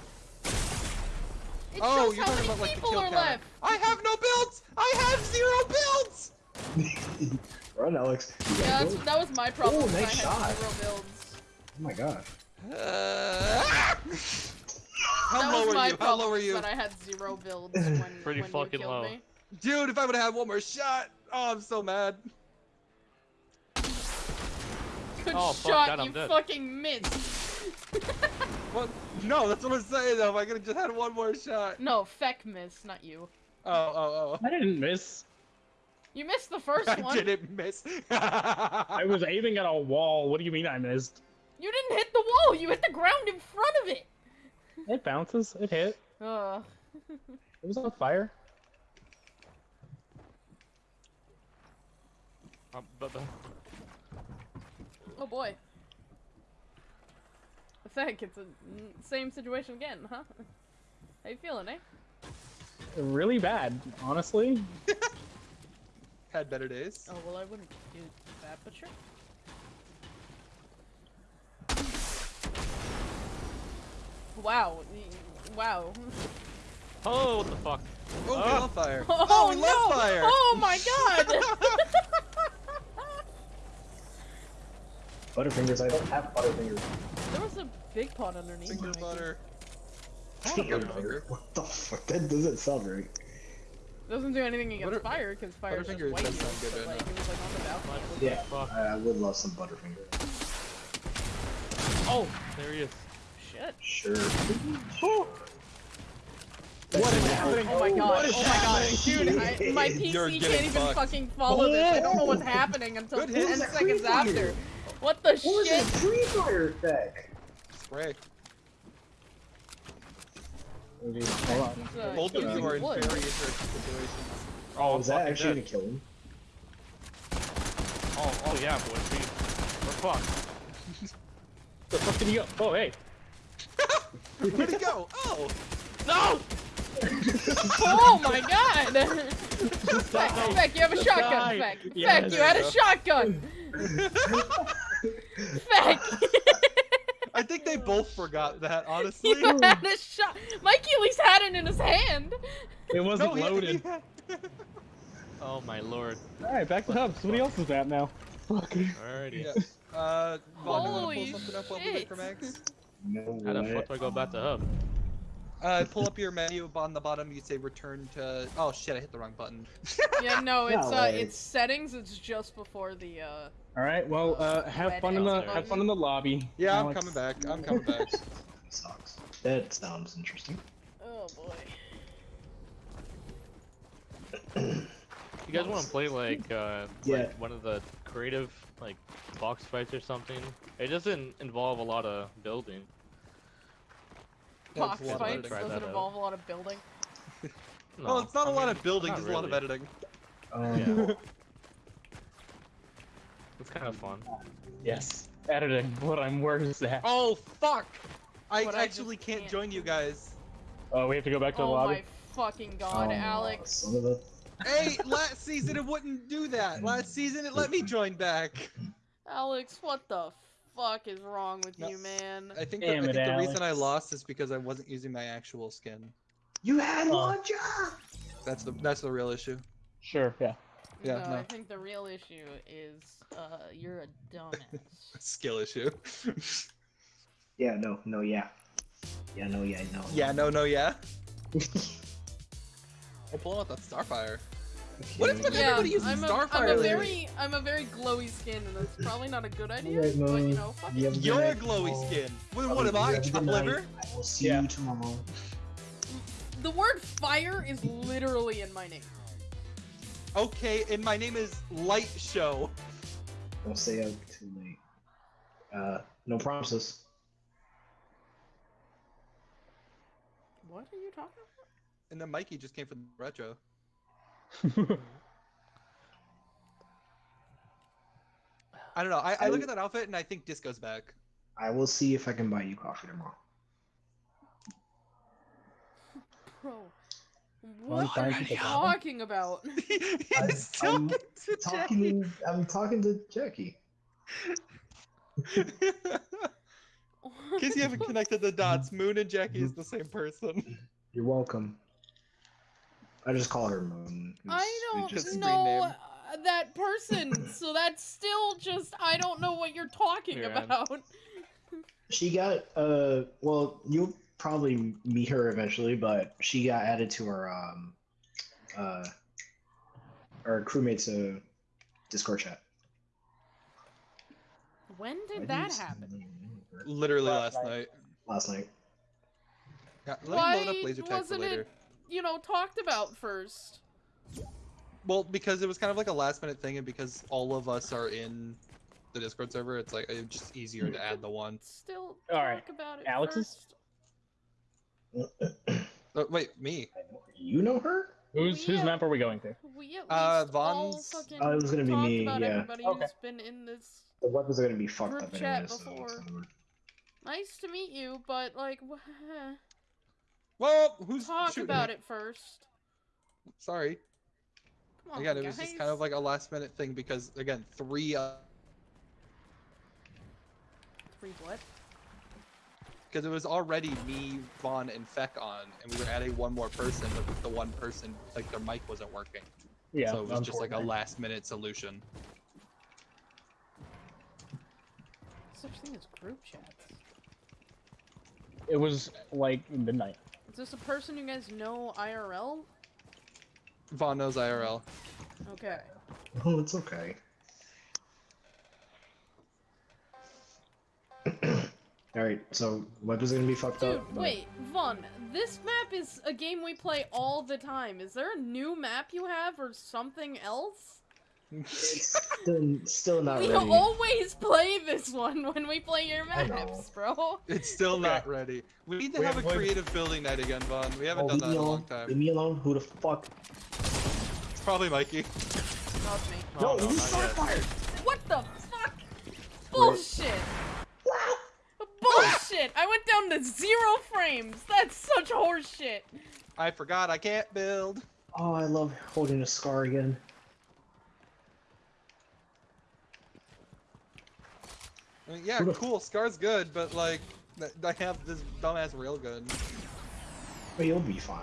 It oh, shows you're how talking many about like the people kill are count. left! I have no builds! I have zero builds! Run, Alex. Yeah, that's, that was my problem. Oh, is I nice had shot. Zero builds. Oh my god. Uh! How low was are my you? How low are you? That I had zero builds when, Pretty when fucking you killed low. me. Dude, if I would have had one more shot! Oh, I'm so mad. Good Oh, fuck shot, that, you dead. fucking missed. What? No, that's what I'm saying though. If I could have just had one more shot. no, feck missed, not you. Oh, oh, oh. I didn't miss. You missed the first. I one. didn't miss. I was aiming at a wall. What do you mean I missed? You didn't hit the wall. You hit the ground in front of it. It bounces. It hit. Ugh. It was on fire. Um, but, uh, Oh boy. Feck, it's a mm, same situation again, huh? How you feeling, eh? Really bad, honestly. Had better days. Oh well, I wouldn't do that, but sure. Wow. Wow. oh, what the fuck? Oh, we love oh. fire. Oh, oh, we no! love fire. Oh my god! Butterfingers, I don't have Butterfingers. there was a big pot underneath. Finger Mikey. butter. I want Butterfinger. What the fuck? That doesn't sound right. Doesn't do anything against Butter- fire because fire is just Butterfinger white. does sound good but, like, it was like on the balcony. Yeah. fuck? I, I would love some Butterfinger. Oh, there he is. Shit. Sure. What is happening? Oh my god. What is Oh my god. Dude, I, my You're PC can't even fucked. fucking follow this. I don't know what's Oh. happening until Good 10 hit. Who's seconds after. What the What was that shit? free fire effect? Spray. Hold on. Uh, Both of you are in wood. very interesting situations. Oh, is that actually dead. gonna kill him? Oh, oh yeah, boys. We, we're fucked. The fuck did he go? Oh, hey. Where'd he go? Oh! No! Oh my god! Feck, Feck, you have a shotgun, die. Feck. Yeah, Feck, you had you a shotgun! Feck! I think they both forgot that, honestly. you had a shot. Mikey at least had it in his hand. It wasn't No, loaded. had- Oh my lord. Alright, back to hub. Somebody else's map now. Fuck. Alrighty. Yeah. Uh, Vaughn, do you wanna Holy pull something up while we wait for. Max? No How the fuck do I go back to hub? Uh, pull up your menu on the bottom. You say return to. Oh shit! I hit the wrong button. Yeah, no, it's No uh, way. it's settings. It's just before the uh. Alright, well, uh, have fun in the Red have fun in the lobby. Yeah, I'm Alex. coming back. I'm coming back. Sucks. That sounds interesting. Oh boy. You guys want to play like uh Yeah. like one of the creative like box fights or something? It doesn't involve a lot of building. Box it's a lot of fights doesn't that out. involve a lot of building. No, well, it's not I a lot of building, not just a lot of editing. Um, Yeah. It's kind of fun. Yes. Editing. What I'm worse at. Oh fuck! I But actually just can't, can't. join you guys. Oh, we have to go back to the lobby. Oh lobby. my fucking god, oh, Alex. Son of a- Hey, last season it wouldn't do that. Last season it let me join back. Alex, what the fuck is wrong with No. you, man? I think, the, Damn I it, think the reason I lost is because I wasn't using my actual skin. You had Oh. one job. That's the that's the real issue. Sure, yeah. Yeah, no, no. I think the real issue is uh you're a dumbass. Skill issue. Yeah, no, no, yeah. Yeah, no, yeah, no. yeah, no, no, yeah. I'm pulling out that Starfire. What is with yeah, everybody using I'm a, Starfire I'm a very I'm a very glowy skin and that's probably not a good idea, Alright, but you know, fuck you it. You're a glowy Oh. skin. Well, what am you I? have chop liver? I will see Yeah. you tomorrow. The word fire is literally in my name. Okay, and my name is Light Show. Don't stay up too late. Uh, no promises. What are you talking about? And then Mikey just came from the retro. I don't know. I, I look at that outfit and I think Disco's back. I will see if I can buy you coffee tomorrow. Bro. What are you talking about? He's I'm talking to Talking, I'm talking to Jackie. Jackie. In case you haven't connected the dots, Moon and Jackie is the same person. You're welcome. I just call her Moon. I don't Just know screen uh, that person, so that's still just I don't know what you're talking Yeah. about. She got uh well you'll probably meet her eventually, but she got added to our um uh our crewmates uh Discord chat. When did do that you happen? Literally Last last night. Last night. Yeah, let me Why load up laser tag for wasn't later. it, you know, talked about first? Well, because it was kind of like a last minute thing, and because all of us are in the Discord server, it's like it's just easier to add the one. Still All talk right, about it Alex's? first. Oh, wait, me? You know her? Whose whose Yeah. map are we going to? We at Uh, least all Vaughn's- fucking Oh, it was gonna be talked me, about yeah. everybody Okay. who's been in this. The weapons are gonna be fucked up chat anyway. so before. it's. Nice to meet you, but like, wh- Well, who's talk shooting about me? it first. Sorry. Come on, Again, it was just kind of like a last minute thing because again, three uh, Three what? because it was already me, Vaughn, and Feck on, and we were adding one more person, but the one person like their mic wasn't working. Yeah, so it was just like a last minute solution. Such thing as group chats. It was like midnight. Is this a person you guys know IRL? Vaughn knows IRL. Okay. Oh, it's okay. All right, so web is gonna be fucked Dude, up. but- wait, Vaughn, this map is a game we play all the time. Is there a new map you have or something else? It's still, still not ready. we ready. always play this one when we play your maps, bro. It's still Okay. not ready. We need to We have a have one- creative building night again, Vaughn. We haven't Oh, done that in a long time. Leave time. me alone. Who the fuck? It's probably Mikey. Not me. No, no, no, you not yet. fired. What the fuck? Bullshit! Bullshit! I went down to zero frames. That's such horseshit. I forgot I can't build. Oh, I love holding a scar again. I mean, yeah, Who the- cool. Scar's good, but like, I have this dumbass railgun. But you'll be fine.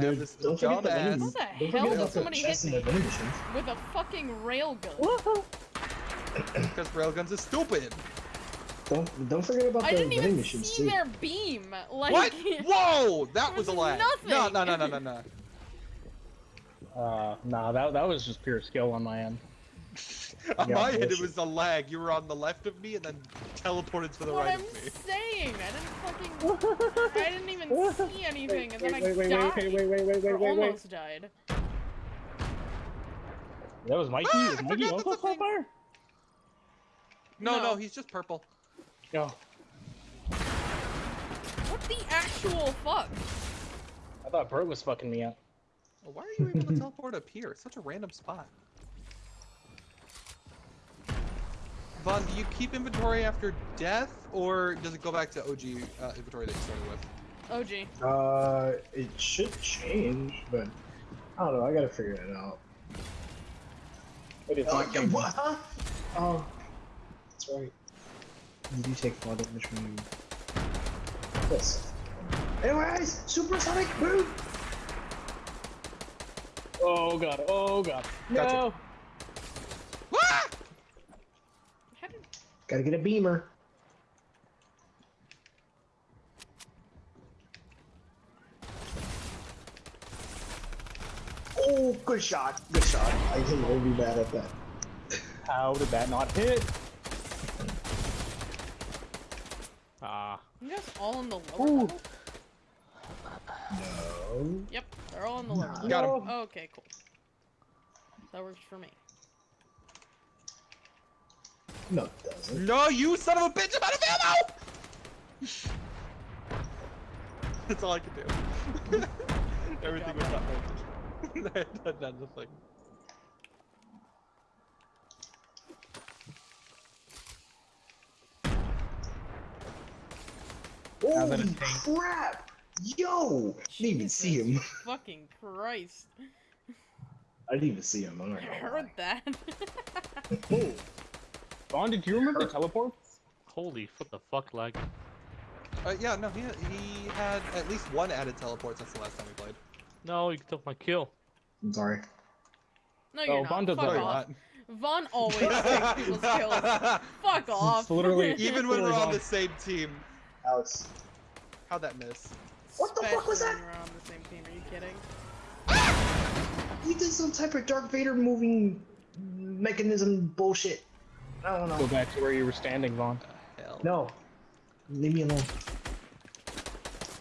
Dude, this don't forget the dumbass- How the don't hell did somebody hit me? the vending machines. With a fucking railgun. Because railguns are stupid. Don't don't forget about I the didn't even machines see too. their beam. Like, what? Whoa! That was a was lag. No, no, no, no, no, no. Uh, nah, that that was just pure skill on my end. On Yeah, my end, it was a lag. You were on the left of me and then teleported to the what right I'm of me. saying. I didn't fucking. I didn't even see anything, and then wait, I wait, wait, died. wait, wait, wait, wait, wait, or wait, wait. almost died. That was Mikey. Ah, Is Mikey forgot also that's a fire? No, No. no, he's just purple. No, What the actual fuck? I thought Bert was fucking me up. Well, Why are you able to teleport up here? It's such a random spot. Vaughn, do you keep inventory after death, or does it go back to OG uh, inventory that you started with? OG. Uh, it should change, but I don't know. I gotta figure it out. It is Oh, not yeah, gonna- what? Huh? Oh, that's right. You do take photo which one you. This. Anyways, supersonic boom. Oh god, oh god. Gotcha. No! Ah! How. Gotta get a beamer. Oh, good shot. Good shot. I think can really be bad at that. How did that not hit? Ah, You guys all in the lower Ooh. level? No. Yep, they're all in the lower Nah. level. Got him. No. Okay, cool. That works for me. No, it doesn't. No, you son of a bitch! I'm out of ammo! That's all I can do. Everything was not working. that, that's the thing. Holy crap! Yo! I didn't even see him. Fucking Christ. I didn't even see him. I'm not oh gonna heard lie. that. Oh. Vaughn, did you remember the teleport? holy, what the fuck, lag? Uh, yeah, no, he, he had at least one added teleport since the last time we played. No, you took my kill. I'm sorry. no, you're Oh, not. Vaughn does Fuck that. off. not. Vaughn always takes people's kills. Fuck off. It's literally- Even when we're on Vaughn. the same team. Alex. How'd that miss? What the fuck was that? when we're on the same team. Are you kidding? You did some type of Dark Vader moving mechanism bullshit. I don't know. Go back to where you were standing, Vaughn. Hell. No. Leave me alone.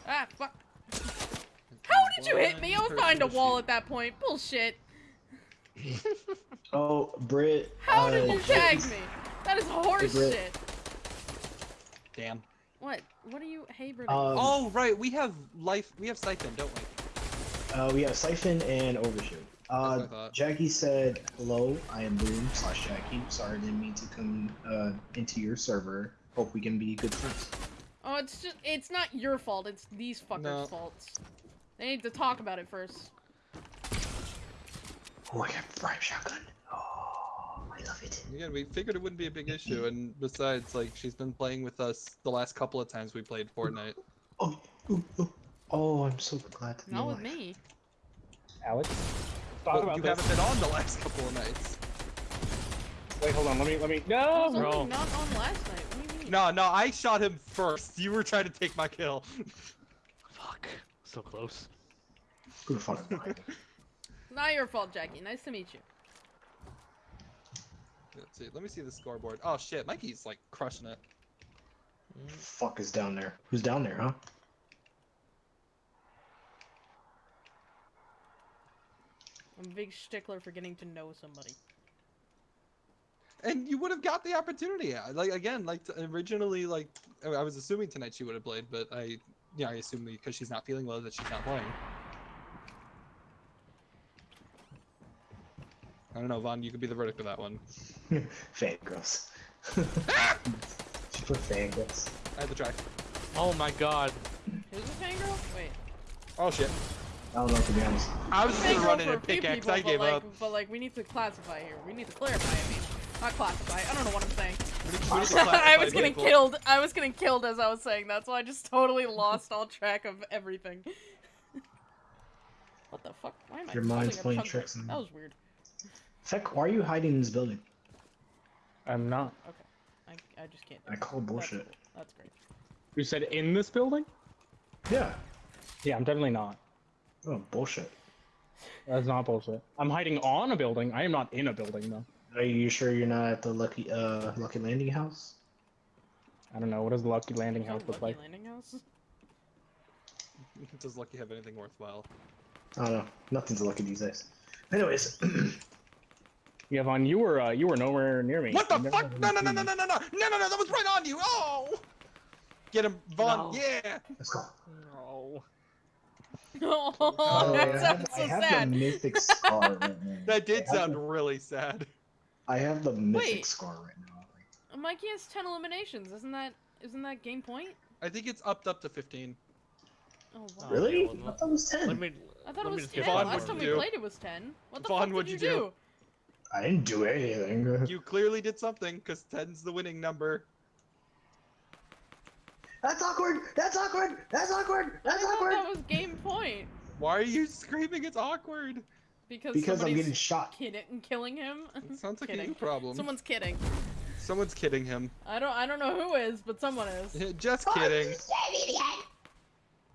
Ah, fuck. How did you hit me? I was behind a wall at that point. Bullshit. Oh, Brit. How uh, did you tag me? That is horse Brit. shit. Damn. What? What are you Haber? Um, Oh, right, we have life, we have Siphon, don't we? Uh, we have Siphon and Overshoot. What I Uh. Jackie said, "Hello, I am Moon slash Jackie. Sorry, didn't mean to come uh, into your server. Hope we can be good friends." Oh, it's just it's not your fault. It's these fuckers' No. faults. They need to talk about it first. Oh, I got prime shotgun. Oh, I love it. Again, we figured it wouldn't be a big issue, and besides, like, she's been playing with us the last couple of times we played Fortnite. Oh, ooh, ooh. oh, I'm so glad to be Not with alive. me. Alex, talk Well, about you this. haven't been on the last couple of nights. Wait, hold on. Let me. Let me. No. was only Bro. not on last night. What do you mean? No, no, I shot him first. You were trying to take my kill. Fuck. So close. Who the fuck? Not your fault, Jackie. Nice to meet you. Let's see. Let me see the scoreboard. Oh shit, Mikey's like crushing it. fuck is down there? Who's down there, huh? I'm a big stickler for getting to know somebody. And you would have got the opportunity. Like again, like originally, like I I was assuming tonight she would have played, but I, yeah, I assume because she's not feeling well that she's not playing. I don't know, Vaughn. You could be the verdict of that one. Fangirls. she put fangirls. I had to try. Oh my god. Who's the fangirl? Wait. Oh shit. I don't know to be honest. I was just gonna run in a and few pickaxe. people, I but gave like, up. But like, we need to classify here. We need to clarify. I mean, not classify. I don't know what I'm saying. We need- we need to I was getting people. killed. I was getting killed as I was saying that, so I just totally lost all track of everything. what the fuck? Why am I? Your mind's holding a playing tricks on That you. was weird. Feck, why are you hiding in this building? I'm not. Okay. I, I just can't. do I it. call That's bullshit. cool. That's great. You said in this building? Yeah. Yeah, I'm definitely not. Oh, bullshit. That's not bullshit. I'm hiding on a building. I am not in a building though. Are you sure you're not at the Lucky uh Lucky Landing house? I don't know. What does the Lucky Landing House look Lucky like? Landing house? Does Lucky have anything worthwhile? I don't know. Nothing's lucky these days. Anyways, Yeah, Vaughn, you were uh, you were nowhere near me. What the fuck? No, no, no, no, no, no, no, no, no, no! That was right on you. Oh! Get him, Vaughn. No. Yeah. let's go. No. Oh, By that I have, sounds I so have sad. the mythic scar right now. That did I sound the- really sad. I have the mythic Wait. scar right now. Mikey has ten eliminations. Isn't that isn't that game point? I think it's upped up to 15. Oh wow. Oh, really? yeah, well, I thought it was ten. Let me. I thought let it was ten. Vaughn, Last time we do? played it was ten. What the Vaughn, fuck did what'd you you do? do? I didn't do anything. You clearly did something, because 10's the winning number. That's awkward. That's awkward. That's awkward. That's thought awkward. that was game point Why are you screaming it's awkward? because Because I'm somebody's getting shot. kidding and killing him. It sounds like a Kidding. you problem. Someone's kidding. Someone's kidding him. I don't I don't know who is, but someone is. Just kidding.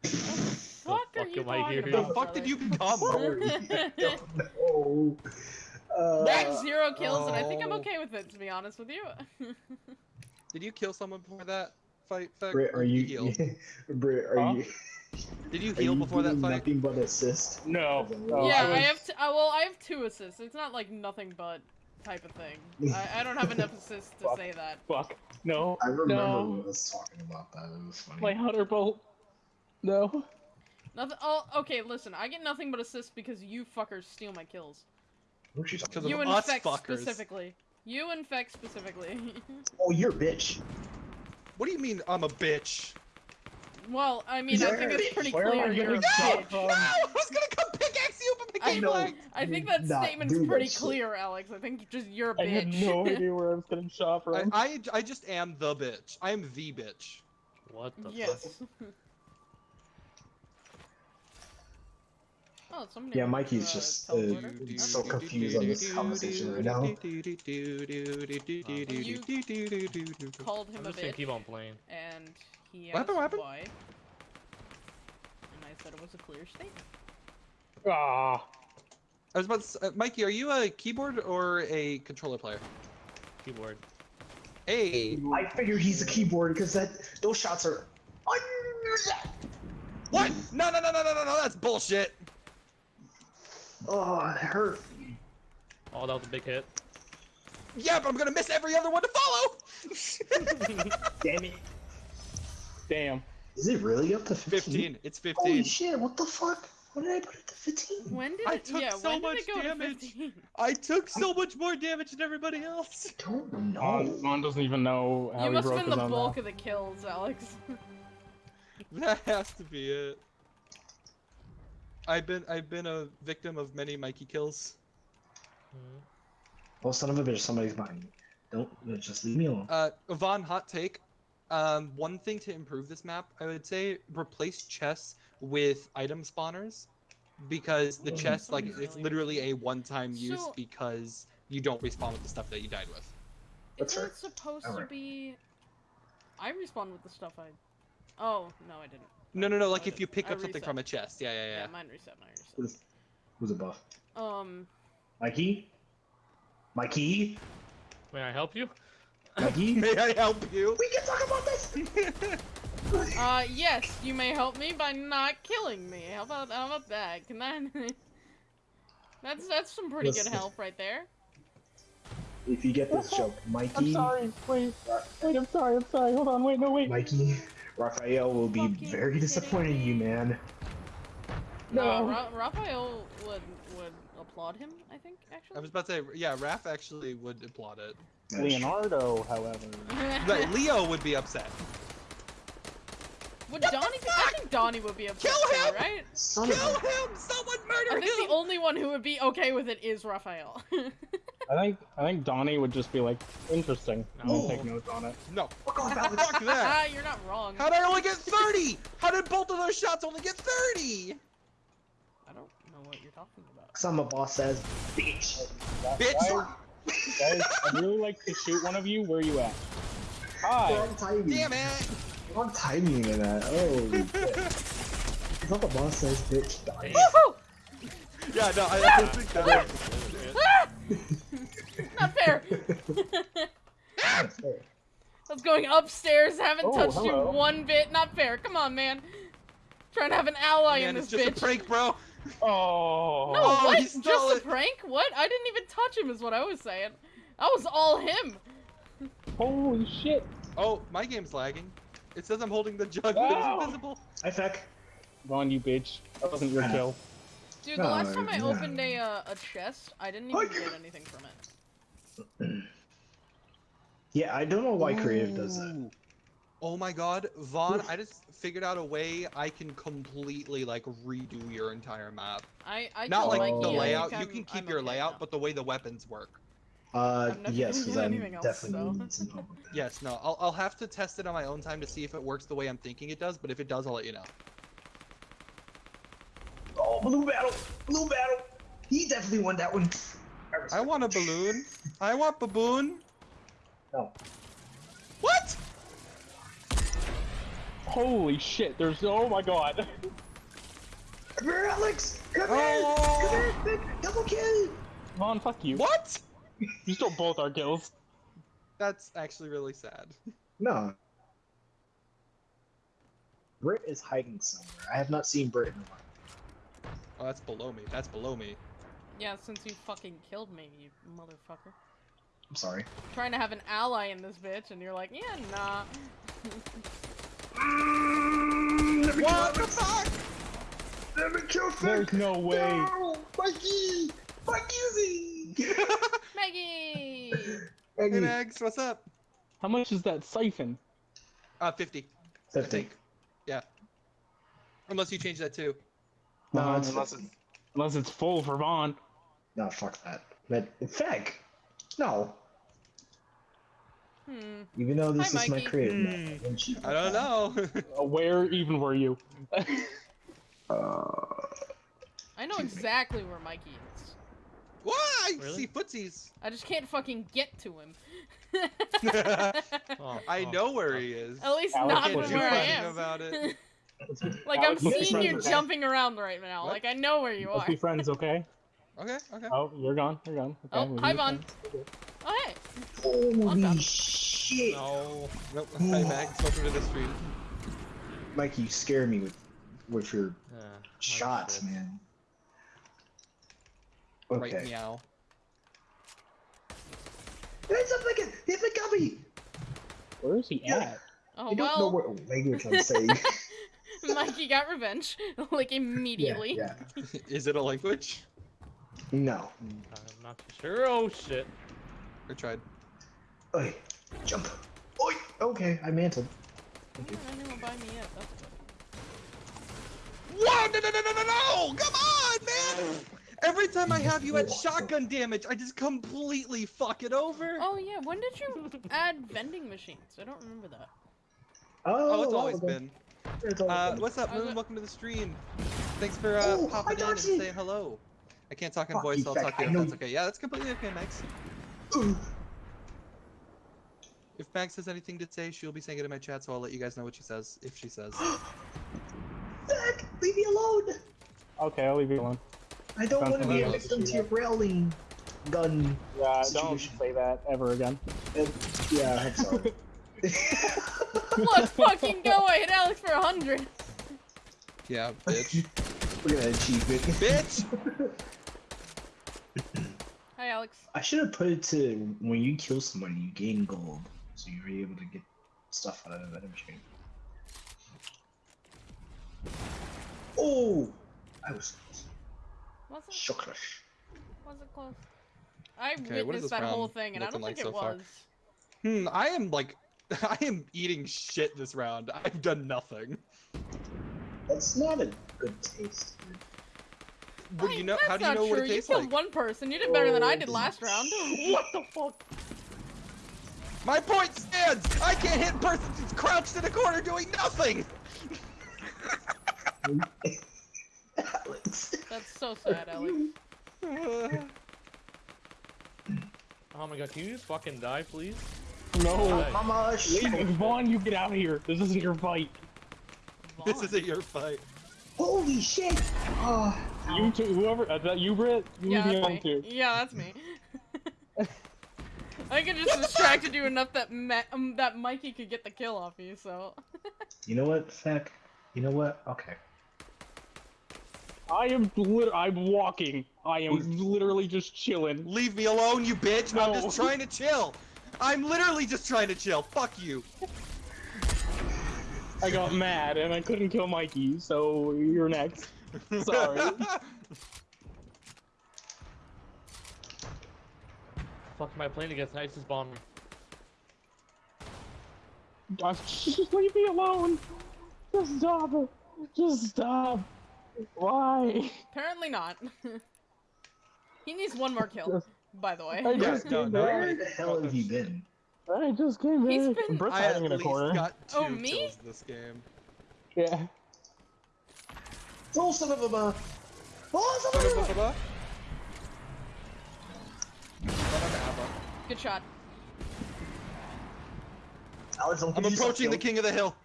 Fuck are fuck you am I talking hearing? The about? fuck did you brother? become? no. Uh, I zero kills, and I think I'm Oh. okay with it. To be honest with you. Did you kill someone before that fight? Feck, Britt, are did you? heal? Britt, are Huh? you? Did you heal you before that fight? Nothing but assist. No. No, yeah, I I, have. T- uh, well, I have two assists. It's not like nothing but type of thing. I, I don't have enough assists to Fuck. say that. Fuck. No. I remember No. us talking about that. It was funny. My hunter bolt. No. Nothing. Oh, okay. Listen, I get nothing but assists because you fuckers steal my kills. You talking Because about? of You us infect fuckers. specifically. You infect specifically. Oh, you're a bitch. What do you mean I'm a bitch? well, I mean, I think it's pretty Where am I clear you're a bitch. from? No! I was gonna come pickaxe you, but I became know. like. I think that not statement's do that pretty shit. clear, Alex. I think just you're a I had bitch. no idea where I was getting shot I, from. I, I just am the bitch. I am the bitch. What the fuck? oh, somebody. Yeah, went Mikey's to, just, uh, uh, teleporter. he's That's so confused on this conversation right now. Called him I'm a just gonna bitch, keep on playing. and he What asked happened, what happened? why. And I said it was a clear statement. Ah. I was about to, s- uh, Mikey, are you a keyboard or a controller player? Keyboard. Hey. I figured he's a keyboard because that those shots are. What? No, no, no, no, no, no, no, that's bullshit. Oh, it hurt. Oh, that was a big hit. Yeah, but I'm gonna miss every other one to follow. Damn it. Damn. Is it really up to 15? 15. It's Holy 15. shit, what the fuck? What did I put it to 15? When did I took yeah, so when did much it go damage. to I took so much more damage than everybody else. I don't Vaughn, know. Oh, Vaughn doesn't even know how You he must have broke been his the bulk mouth. of the kills, Alex. That has to be it. I've been I've been a victim of many Mikey kills. Mhm. Oh, son of a bitch! Somebody's behind me. Don't uh, just leave me alone. Uh, Vaughn, hot take. Um, one thing to improve this map, I would say, replace chests with item spawners, because the Mm. chest, like, it's literally a one-time use So- because you don't respawn with the stuff that you died with. That's Isn't it supposed to be? I respawn with the stuff I. Oh no, I didn't. No, no, no. Like if you pick I up something reset. from a chest. Yeah, yeah, Yeah, yeah. mine reset. Mine reset. Who's, who's above? Um, Mikey? Mikey? May I help you? Mikey? May I help you? we can talk about this! uh, yes, you may help me by not killing me. How about how about that? Can that? that's that's some pretty Listen. good help right there. if you get this joke, Mikey, I'm sorry, Wait, wait, I'm sorry, I'm sorry. Hold on, wait, no, wait. Mikey, Raphael will be Fucking very disappointed in you, man. No, uh, No. Ra- Raphael would would applaud him. I think actually. I was about to say, yeah, Raph actually would applaud it. Leonardo, however. But Leo would be upset. would Donnie? Be- I think Donnie would be upset Kill too, him! right? Son Kill of a... him! Someone I think him! the only one who would be okay with it is Raphael. I think I think Donnie would just be like, interesting. I'm gonna take notes on it. No, Fuck off, Alex. fuck that. You're not wrong. How did I only get 30? How did both of those shots only get 30? I don't know what you're talking about. Some of boss says, bitch. Bitch! Guys, guys, I'd really like to shoot one of you. Where you at? Hi. Wrong timing. Damn it! Wrong timing in that. Oh, shit. Some of boss says, bitch. Die. Woohoo! Yeah, no, I, I think that. Ah! Not fair. That's. I was going upstairs, haven't Oh, touched hello. you one bit. Not fair. Come on, man. Trying to have an ally Man, in it's this just bitch. a prank, bro. Oh. No, Oh, what? he Just stole a prank? What? I didn't even touch him, is what I was saying. That was all him. Holy shit. Oh, my game's lagging. It says I'm holding the jug, but Wow. it's invisible. Hi, Feck. Vaughn, you bitch. That wasn't your kill. Dude, the No, last time I no. opened a uh, a chest, I didn't even get anything from it. Yeah, I don't know why creative does that. Oh my god, Vaughn, I just figured out a way I can completely like redo your entire map. I I Not told like Mikey the I think layout, you can keep I'm your okay layout, now. but the way the weapons work. Uh, yes, because I'm else, definitely so. need some help. with that. Yes, no, I'll, I'll have to test it on my own time to see if it works the way I'm thinking it does, but if it does, I'll let you know. Oh, blue battle! Blue battle! He definitely won that one. I want a balloon. I want baboon. No. What? Holy shit. There's. Oh my god. Come here, Alex! Come Oh. here! Come here! Vic! Double kill! Vaughn, fuck you. What? You stole both our kills. That's actually really sad. No. Brit is hiding somewhere. I have not seen Brit in a while. Oh, that's below me. That's below me. Yeah, since you fucking killed me, you motherfucker. I'm sorry. Trying to have an ally in this bitch, and you're like, yeah, nah. What the fuck? Let me kill There's no way. No! Mikey! Mikey! Maggie! Hey, Maggie! Mags, what's up? How much is that siphon? Uh, 50. I Fifty. think. Yeah. Unless you change that too. No, it's unless, it's, unless it's full for Vaughn. No, fuck that. But, Feg! No. Hmm. Even though this Hi, is my Mikey. creative Hmm. map, I wouldn't cheat I like don't know. Uh, Where even were you? Uh, I know exactly where Mikey is. Why? Really? See footsies. I just can't fucking get to him. Oh, I oh. know where he is. At least Alex not Can't from where I am. about it. like I'm Alex, let's be seeing you okay? jumping around right now. What? Like I know where you Let's are. be friends, okay? Okay, okay. Oh, you're gone. You're gone. Okay, Oh, hi, be Vaughn. Oh hey. holy shit! No. Nope. Hi, Mags. Welcome to the stream. Mikey, you scare me with with your Yeah, oh, shots, shit. man. Right meow. It's a fucking it's a gummy! Where is he Yeah. at? Oh I don't know well. what language I'm saying. Mikey got revenge, like immediately. yeah, yeah. Is it a language? No. I'm not too sure. Oh shit. I tried. Oi, jump. Oi! Okay, I mantled. Yeah, I didn't buy me yet. That's good. Whoa! No, no, no, no, no, no! Come on, man! Every time I have you at shotgun damage, I just completely fuck it over. Oh yeah, when did you add vending machines? I don't remember that. Oh, it's always okay. been. It's always Uh, been. what's up, Moon? Welcome to the stream. Thanks for uh, Oh, popping in and Darcy. saying hello. I can't talk in Fuck voice, you, so I'll Beck, talk to I if that's okay. Yeah, that's completely okay, Max. If Max has anything to say, she'll be saying it in my chat, so I'll let you guys know what she says, if she says. Zach, leave me alone. Okay, I'll leave you alone. I don't Sounds want to be a victim to your railing gun. Yeah, don't Situation. say that ever again. Uh, yeah, I'm sorry. Let's fucking go! I hit Alex for a hundred. Yeah, bitch. Look at that achievement. bitch! Hi, Alex. I should have put it to when you kill somebody, you gain gold, so you're able to get stuff out of that machine. Oh, I was Wasn't shocked. wasn't close. I Okay, what is witnessed that whole thing, and I don't like think it so far? was. Hmm, I am like, I am eating shit this round. I've done nothing. That's not a good taste. dude. What do you know? That's How do you not know what it tastes you killed like? one person. You did better than I Oh, did last round. What the fuck? My point stands! I can't hit a person who's crouched in a corner doing nothing! Alex. That's so sad, Alex. Oh my god, can you just fucking die, please? No. Right. Mama, shit. Vaughn, you get out of here. This isn't your fight. this isn't your fight. Holy shit! Oh, You two, whoever, is that you, Britt? You Yeah, me that's me. too. Yeah, that's me. I could just distracted you enough that Ma- um, that Mikey could get the kill off you. So you know what, Feck? You know what? Okay. I am lit- I'm walking. I am literally just chilling. Leave me alone, you bitch! I'm just trying to chill! I'm literally just trying to chill. Fuck you. I got mad and I couldn't kill Mikey, so you're next. Sorry. Fuck, am I playing against ISIS bomber? Uh, Just leave me alone. Just stop. Just stop. Why? apparently not. he needs one more kill. By the way. I Yeah, just no, came no. Where the hell have you been? I just came He's back. been- Britt's I at hiding in a least corner. got two Oh, me? kills this game. Yeah. Oh, son of a. bu- Oh, son of a. bu- Ba-ba-ba-ba. Ba-ba-ba-ba. Good shot. Alex, I'm approaching the killed. king of the hill.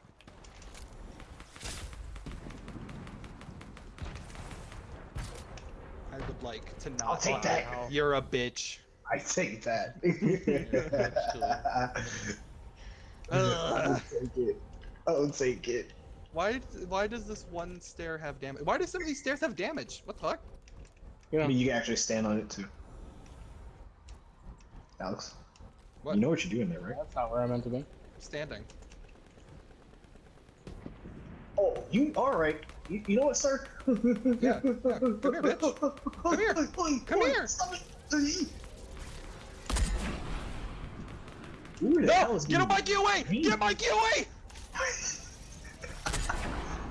I would like to not. I'll take that. You're a bitch. I take that. Ugh. I'll take it. I'll take it. Why? Why does this one stair have damage? Why do some of these stairs have damage? What the fuck? Yeah. I mean, you can actually stand on it too. Alex, What? you know what you're doing there, right? That's not where I'm meant to be. Standing. Oh, you all right? You, you know what, sir? Yeah, yeah. Come here, bitch. Come here. Come here. Stop it. Who the No! Get a being- Mikey away! Get Mikey away!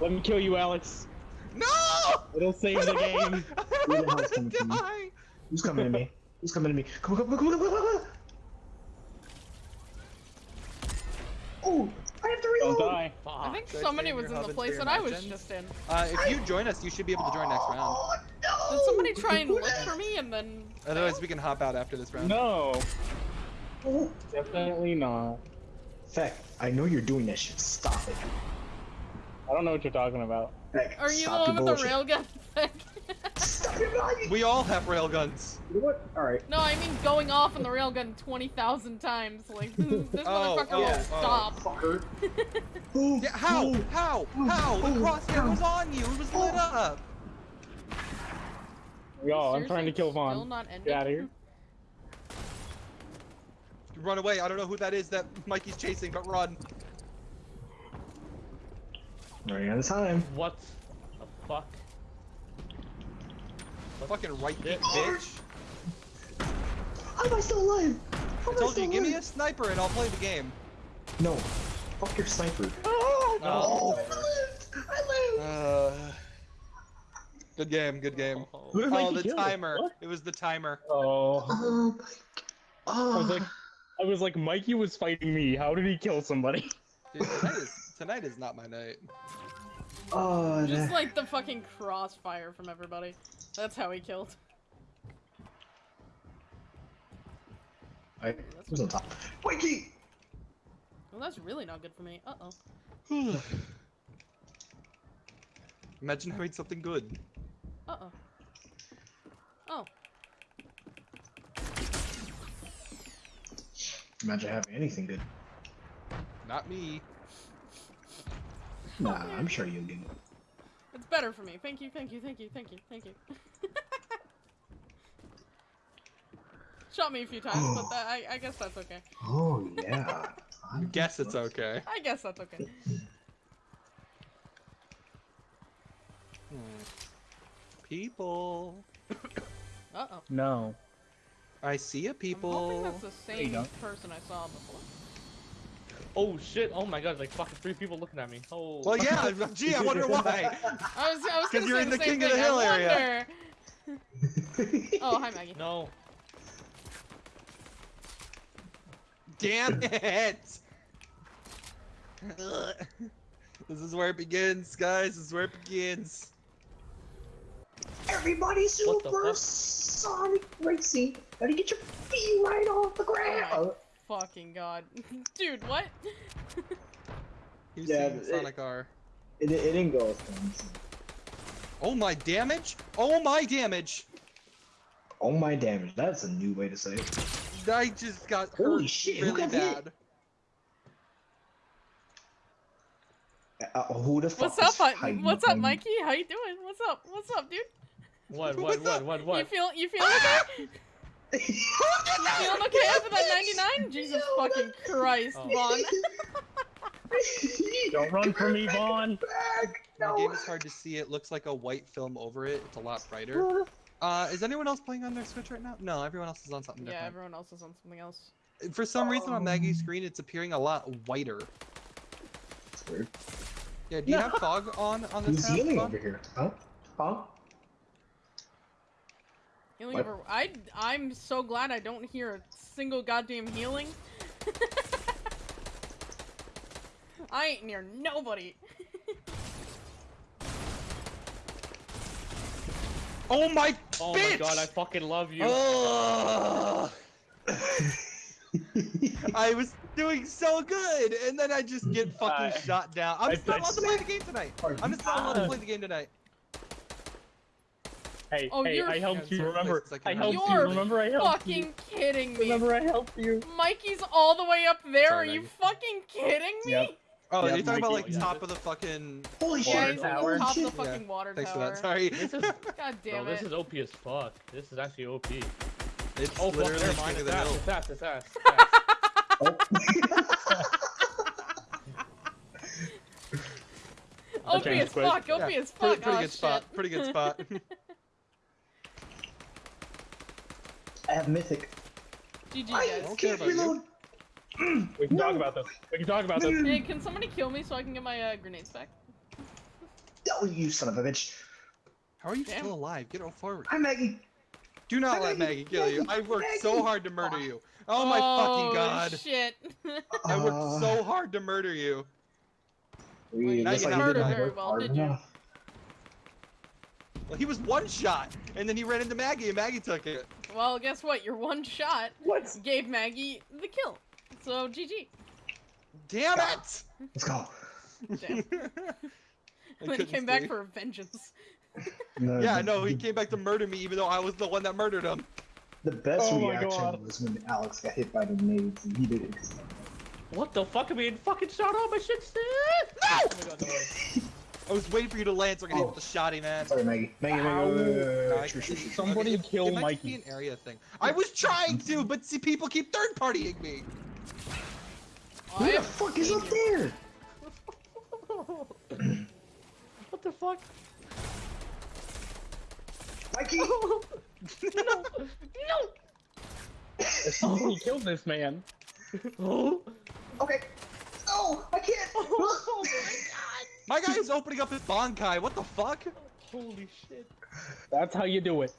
Let me kill you, Alex. No! It'll save the game. Who the hell's want to coming to me? die. Who's coming to me? Who's coming to me? Come on, come on, come on, come on, come on! Oh, I have to Don't reload. die. I think Did somebody was in hub the and place that I was just in. Uh, if you join us, you should be able to join next round. Oh, no. Did somebody try and look for me and then? Otherwise, we can hop out after this round. No. Definitely not. Feck, I know you're doing that shit. Stop it. I don't know what you're talking about. Feck, Are you the stop one with the railgun? Stop your lying. We all have railguns. You know what? All right. no, I mean going off on the railgun twenty thousand times. Like this Oh, motherfucker oh, will oh. stop. Fucker. Oh, Yeah, how? How? How? The crosshair was on you. It was lit up. Yo, I'm trying to Seriously, kill Still Vaughn. not ended? Get out of here. Run away. I don't know who that is that Mikey's chasing, but run. Running out of time. What the fuck? Fucking right Yeah. kick, bitch. How am I still alive? How I am told still you, give me a sniper and I'll play the game. No. Fuck your sniper. Oh, Oh, I lived. I lived. Uh, Good game. Good game. Who did Oh, the kill? timer. What? It was the timer. Oh. Oh my. Oh. I was like, I was like, Mikey was fighting me. How did he kill somebody? Dude, tonight is tonight is not my night. Oh, Just that- like the fucking crossfire from everybody. That's how he killed. I who's on top? Mikey. Well, that's really not good for me. Uh oh. Imagine having something good. Uh oh. Oh. Imagine having anything good. Not me. Nah, I'm sure you'll get it. It's better for me. Thank you, thank you, thank you, thank you, thank you. Shot me a few times, but that, I, I guess that's okay. Oh yeah. I guess it's okay. I guess that's okay. Hmm. People. Uh oh. No. I see a I'm hoping people. that's the same person I saw before. Oh shit! Oh my god! Like fucking three people looking at me. Oh. Well, yeah. Gee, I wonder why. I was, I was 'Cause gonna you're say in the the same King of the. Hill area. Oh, hi Maggie. No. Damn it! this is where it begins, guys. This is where it begins. Everybody super sonic racing. Gotta get your feet right off the ground. Oh Fucking god. Dude, what? Who's Yeah, seen it- Sonic R? It, it didn't go as planned. Oh my damage! Oh my damage! Oh my damage. That's a new way to say it. I just got Holy hurt shit, really got hit? bad. Uh, who the fuck What's up, is What's up, Mikey? How you doing? What's up? What's up, dude? What? What's What? What? up? What? You feel you feeling okay? Feeling okay after that 99? Jesus Yo, fucking Christ, Oh. Vaughn. Don't run for me, Vaughn. Back. My No. game is hard to see. It looks like a white film over it. It's a lot brighter. Uh, is anyone else playing on their Switch right now? No, everyone else is on something different. Yeah, everyone else is on something else. For some reason on Maggie's screen, it's appearing a lot whiter. That's weird. Yeah, do you have fog on on this Who's tab, healing over here? Huh? Huh? Healing What? over. I I'm so glad I don't hear a single goddamn healing. I ain't near nobody. Oh my Oh bitch! my god! I fucking love you. Ugh. I was doing so good, and then I just get fucking I- shot down. I'm I- just not allowed to play the game tonight. I'm just not allowed to play the game tonight. Hey, Oh, hey, you're- I helped you. Remember, places I I helped you. you. Remember, I helped you. fucking kidding me. Remember, I helped you. Mikey's all the way up there. Sorry, Are you Maggie. fucking kidding me? Yep. Oh, Yeah, you're talking about like yeah. top of the fucking. Holy Yeah, Water shit! he's tower. on top of the Shit. fucking Yeah, water Thanks for tower. that. Sorry. This is, God bro, damn this it. is OP as fuck. This is actually OP. It's Oh fuck! literally Never King mind. of It's the ass. Hill. It's ass. It's ass. it's ass. OP Okay, as quick. fuck. OP Yeah, as pretty, fuck. pretty oh, good spot. shit. Pretty good spot. I have mythic. GG I guys. don't care can't about you. We can talk about this. We can talk about this. Hey, can somebody kill me so I can get my uh, grenades back? Oh, you son of a bitch! How are you Damn. still alive? Get on forward. Hi, Maggie. Do not Maggie, let Maggie kill you. I Maggie, worked so hard to murder you. Oh my fucking god. shit. I worked Uh, so hard to murder you. we- Now looks you like didn't we murder didn't very well, did you? Enough. Well, he was one shot, and then he ran into Maggie, and Maggie took it. well, guess what? Your one shot What? gave Maggie the kill. So GG. Damn it! Let's go. Damn. I then he couldn't came back for vengeance. No, Yeah, the- no, he came back to murder me, even though I was the one that murdered him. The best Oh reaction was when Alex got hit by the nades and he didn't. What the fuck? I'm being fucking shot on my shit still. No! Oh my god, no way. I was waiting for you to land so I could hit Oh. with the shotty, man. Sorry, Maggie. Maggie, Maggie. Wait, wait, wait, wait, No. Somebody it- kill it might be an area thing. I was trying to, but see, people keep third partying me. Who I the fuck is up there? What the fuck? Mikey! no! No! Somebody killed this man. Oh! Okay. Oh, I can't. Oh My guy is opening up his Bankai. What the fuck? Holy shit. That's how you do it.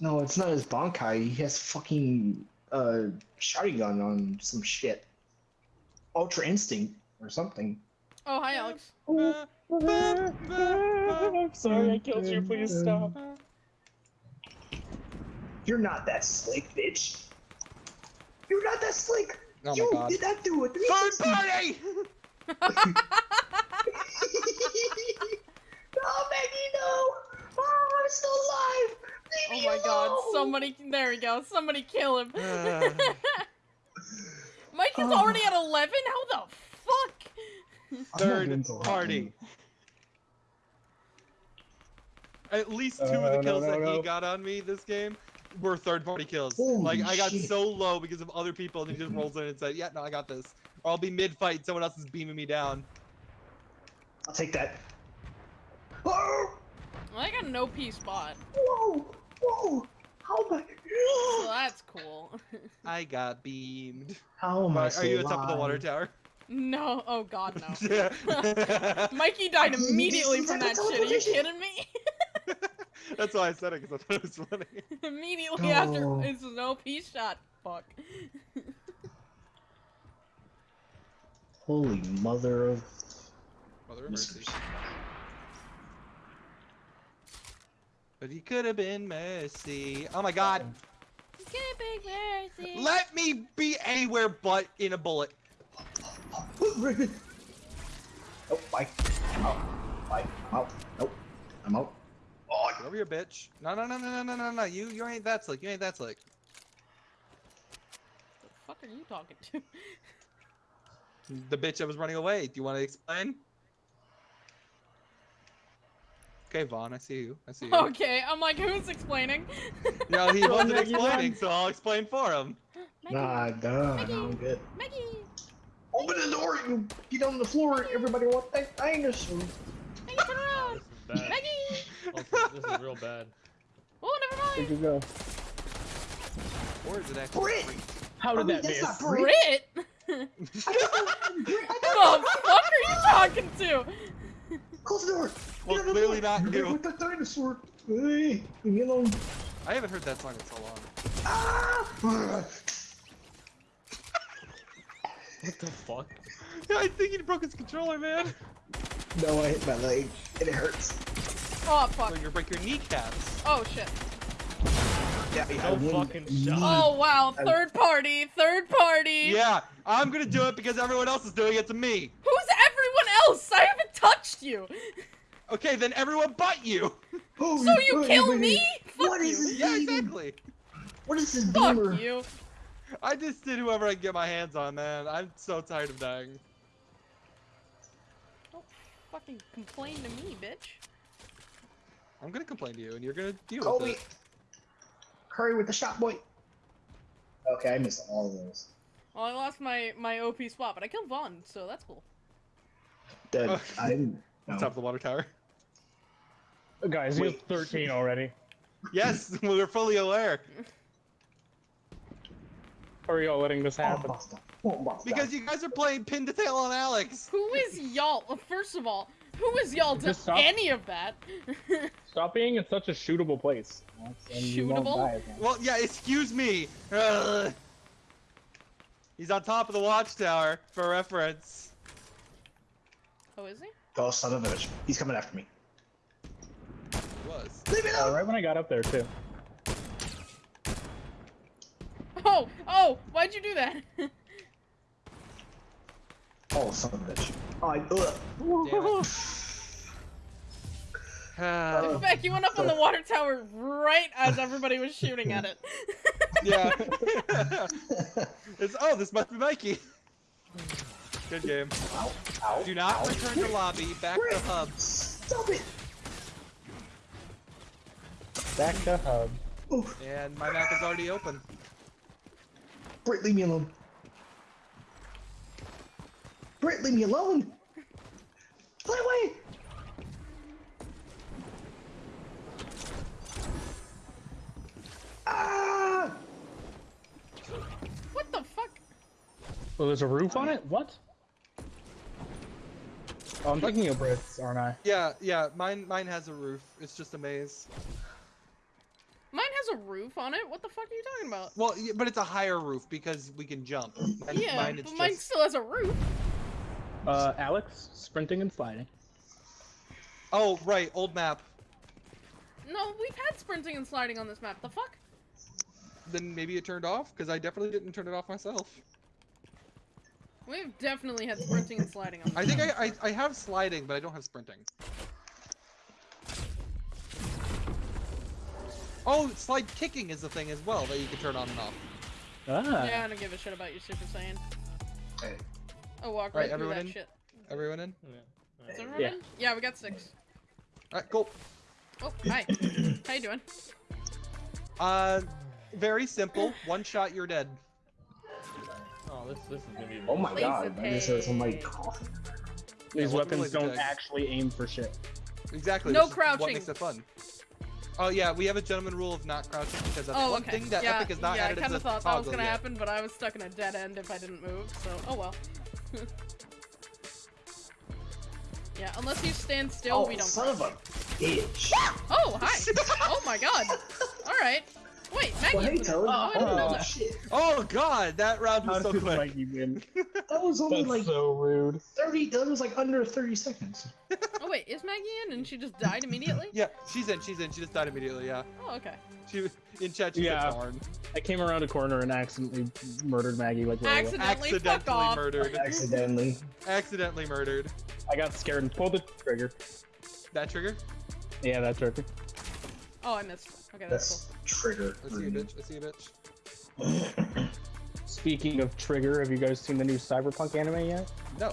No, it's not his Bankai. He has fucking uh shotgun on some shit. Ultra Instinct or something. Oh, hi, Alex. I'm sorry, I killed you. Please stop. You're not that slick, bitch. You're not that slick. Oh my you god. did not do it. Third party! no, Maggie, no. Oh, I'm still alive. Leave Oh me my god, somebody, there we go, somebody kill him. Uh, Mike is Oh. already at 11? How the fuck? Third party. At least two Uh, of the no, kills no, that no. he got on me this game were third party kills. Holy like I got shit. so low because of other people and he just rolls in and said, Yeah, no, I got this. Or I'll be mid fight, someone else is beaming me down. I'll take that. Oh, I got an OP spot, whoa, whoa. How am I? so that's cool. I got beamed. How am I Are, still you on top of the water tower? no, oh god, no. Yeah. Mikey died immediately from that shit. Are you kidding me? That's why I said it because I thought it was funny. immediately after No. it's an OP shot. Fuck. Holy mother of. Mother of mercy. But he could have been Messi. Oh my god. Get big mercy. Let me be anywhere but in a bullet. Oh, bye. I'm out. Bye. I'm out. Nope. I'm out. Oh, Get over here, bitch. No, no, no, no, no, no, no, no. You, you ain't that slick. You ain't that slick. the fuck are you talking to? The bitch that was running away. Do you want to explain? Okay, Vaughn, I see you. I see you. okay, I'm like, who's explaining? No, he wasn't explaining, so I'll explain for him. Maggie, nah, duh. Maggie. I'm good. Maggie. Open the door. You get on the floor. Everybody want that dinosaur. Maggie, turn around. This is. Maggie. Also, this is real bad. Oh, never Where'd mind. you go? Or is it actually Brit! free? How I did mean, that that's miss? not Brit. Brit. I the thought- Brit, I fuck are you talking to? Close the door. Well, Get on clearly not You're. With the dinosaur. Hey, leave me alone. I haven't heard that song in so long. Ah! What the fuck? Yeah, I think he broke his controller, man. No, I hit my leg. And it hurts. Oh fuck! So fuck. you're gonna break your kneecaps. Oh shit. Yeah, I No fucking shot. Oh wow. I- Third party. Third party. Yeah, I'm gonna do it because everyone else is doing it to me. Who's everyone else? I haven't touched you. Okay, then everyone but you. Oh, So you wait, kill wait, me? Fuck What is you. this? Yeah, exactly. What is this Fuck beamer? you. I just did whoever I can get my hands on, man. I'm so tired of dying. Don't fucking complain to me, bitch. I'm gonna complain to you, and you're gonna deal Kobe. with it. Hurry with the shot, boy. Okay, I missed all of those. Well, I lost my my OP spot, but I killed Vaughn, so that's cool. Dead. Oh. I didn't. On No. top of the water tower. Guys, you have 13 already. Yes, we're fully aware. How are y'all letting this Oh, happen? Oh, basta. Because you guys are playing pin to tail on Alex. Who is y'all? First of all, who is y'all to stop. any of that? Stop being in such a shootable place. and you won't Shootable? Well, yeah, excuse me. Ugh. He's on top of the watchtower, for reference. oh, is he? Oh, son of a bitch. He's coming after me. He was. Leave me Uh, right when I got up there, too. Oh, oh, why'd you do that? Oh, son of a bitch. Oh, I, ugh. Damn it. In fact, you went up on the water tower right as everybody was shooting at it. yeah. it's, oh, this must be Mikey. Good game. Ow, ow, Do not ow. return to lobby. Back to hub. Stop it. Back to hub. Oh, And my map is already open. Britt, leave me alone. Britt, leave me alone. Fly away. Ah! What the fuck? Oh, there's a roof on it? What? Oh, I'm thinking of Brits, aren't I? Yeah, yeah. Mine, mine has a roof. It's just a maze. A roof on it. What the fuck are you talking about? Well, yeah, but it's a higher roof because we can jump. Mine- yeah, mine, but it's mine just- still has a roof. Uh, Alex, sprinting and sliding. Oh, right, old map. No, we've had sprinting and sliding on this map. The fuck? Then maybe it turned off because I definitely didn't turn it off myself. We've definitely had sprinting and sliding on this I think. I, I I have sliding, but I don't have sprinting. Oh, slide kicking is the thing as well that you can turn on and off. Ah. Yeah, I don't give a shit about your Super Saiyan. Hey. Oh, walk Right, right, through everyone that in? shit. Everyone in? Yeah. Is everyone Yeah. in? Yeah, we got six. All right, cool. Oh, hi. How you doing? Uh, very simple. One shot, you're dead. Oh, this this is gonna be. Oh my Laser god, I just heard somebody tag. These Yeah, weapons don't Tag. actually aim for shit. Exactly. No which is What crouching. makes it fun. Oh yeah, we have a gentleman rule of not crouching because that's Oh, one okay. thing that yeah, Epic has not yeah, added I kind of thought that was gonna yet. happen, but I was stuck in a dead end if I didn't move. So, oh well. yeah, unless you stand still, oh, we don't. son of a bitch. Oh, hi. oh my god. All right. Wait, Maggie. Well, hey, Toad. Oh, I Oh, shit. Oh god, that round How was so did quick. Mikey win? That was only That's like so rude. 30, that was like under 30 seconds. Oh wait, is Maggie in and she just died immediately? Yeah, she's in. She's in. She just died immediately. Yeah, Oh, okay. she in chat. She Yeah. said darn. I came around a corner and accidentally murdered Maggie like right away. Accidentally, fuck off. murdered. Accidentally. Accidentally murdered. I got scared and pulled the trigger. That trigger? Yeah, that trigger. Oh, I missed. Okay, that's That's trigger. I see you, bitch. I see you, bitch. Speaking of trigger, have you guys seen the new Cyberpunk anime yet? No.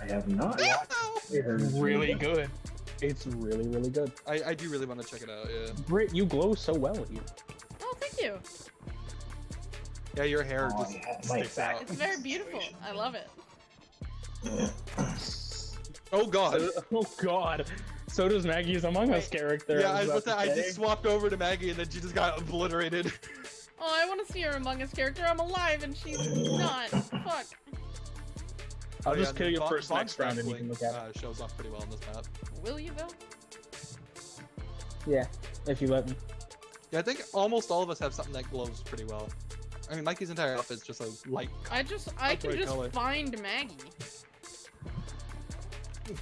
I have not. I heard it's Really good. It's really, really good. I, I do really want to check it out. Yeah. Brit, you glow so well here. cool. Oh, thank you. Yeah, your hair Oh, just yeah, my sticks back. out. It's very beautiful. I love it. Oh god. Oh god. So does Maggie's Among Us character. Yeah, I was about to I just swapped over to Maggie and then she just got obliterated. Oh, I want to see her Among Us character. I'm alive and she's not. Fuck. I'll Oh, just yeah, kill you first Vaughn next round and you can look at it. uh, shows off pretty well on this map. Will you though? Yeah, if you let me. Yeah, I think almost all of us have something that glows pretty well. I mean, Mikey's entire outfit is just a light. I just I can just color. find Maggie.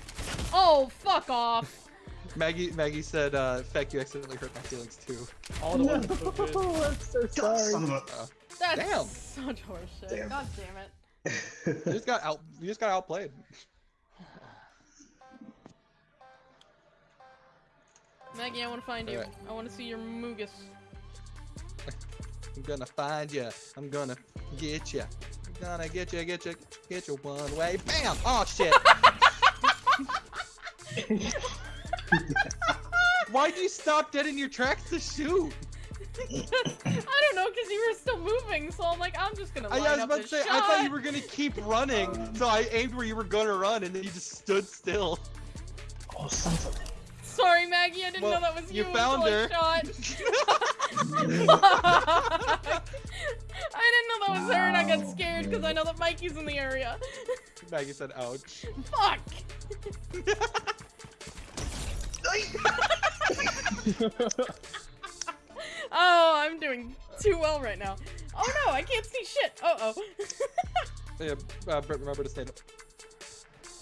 Oh, fuck off. Maggie Maggie said, uh, "Feck, you accidentally hurt my feelings too." All the ones so good. I'm so God, son of a... That's Damn. such horseshit. Damn. God damn it. You just got out. You just got outplayed. Maggie, I want to find you. Alright. I want to see your Moogus. I'm gonna find you. I'm gonna get you. I'm gonna get you, get you, get you one way. Bam! Oh shit! Why'd you stop dead in your tracks to shoot? I don't know, because you were still moving, so I'm like, I'm just gonna I, line I was up about to say, shot. I thought you were gonna keep running, Um, so I aimed where you were gonna run, and then you just stood still. Oh, son of a... Sorry, Maggie, I didn't Well, know that was you you, found until her. I shot. I didn't know that was her, and I got scared because I know that Mikey's in the area. Maggie said, "Ouch." Fuck! Oh, I'm doing too well right now. Oh no, I can't see shit. Uh oh. Yeah, uh, Brett, remember to stand up.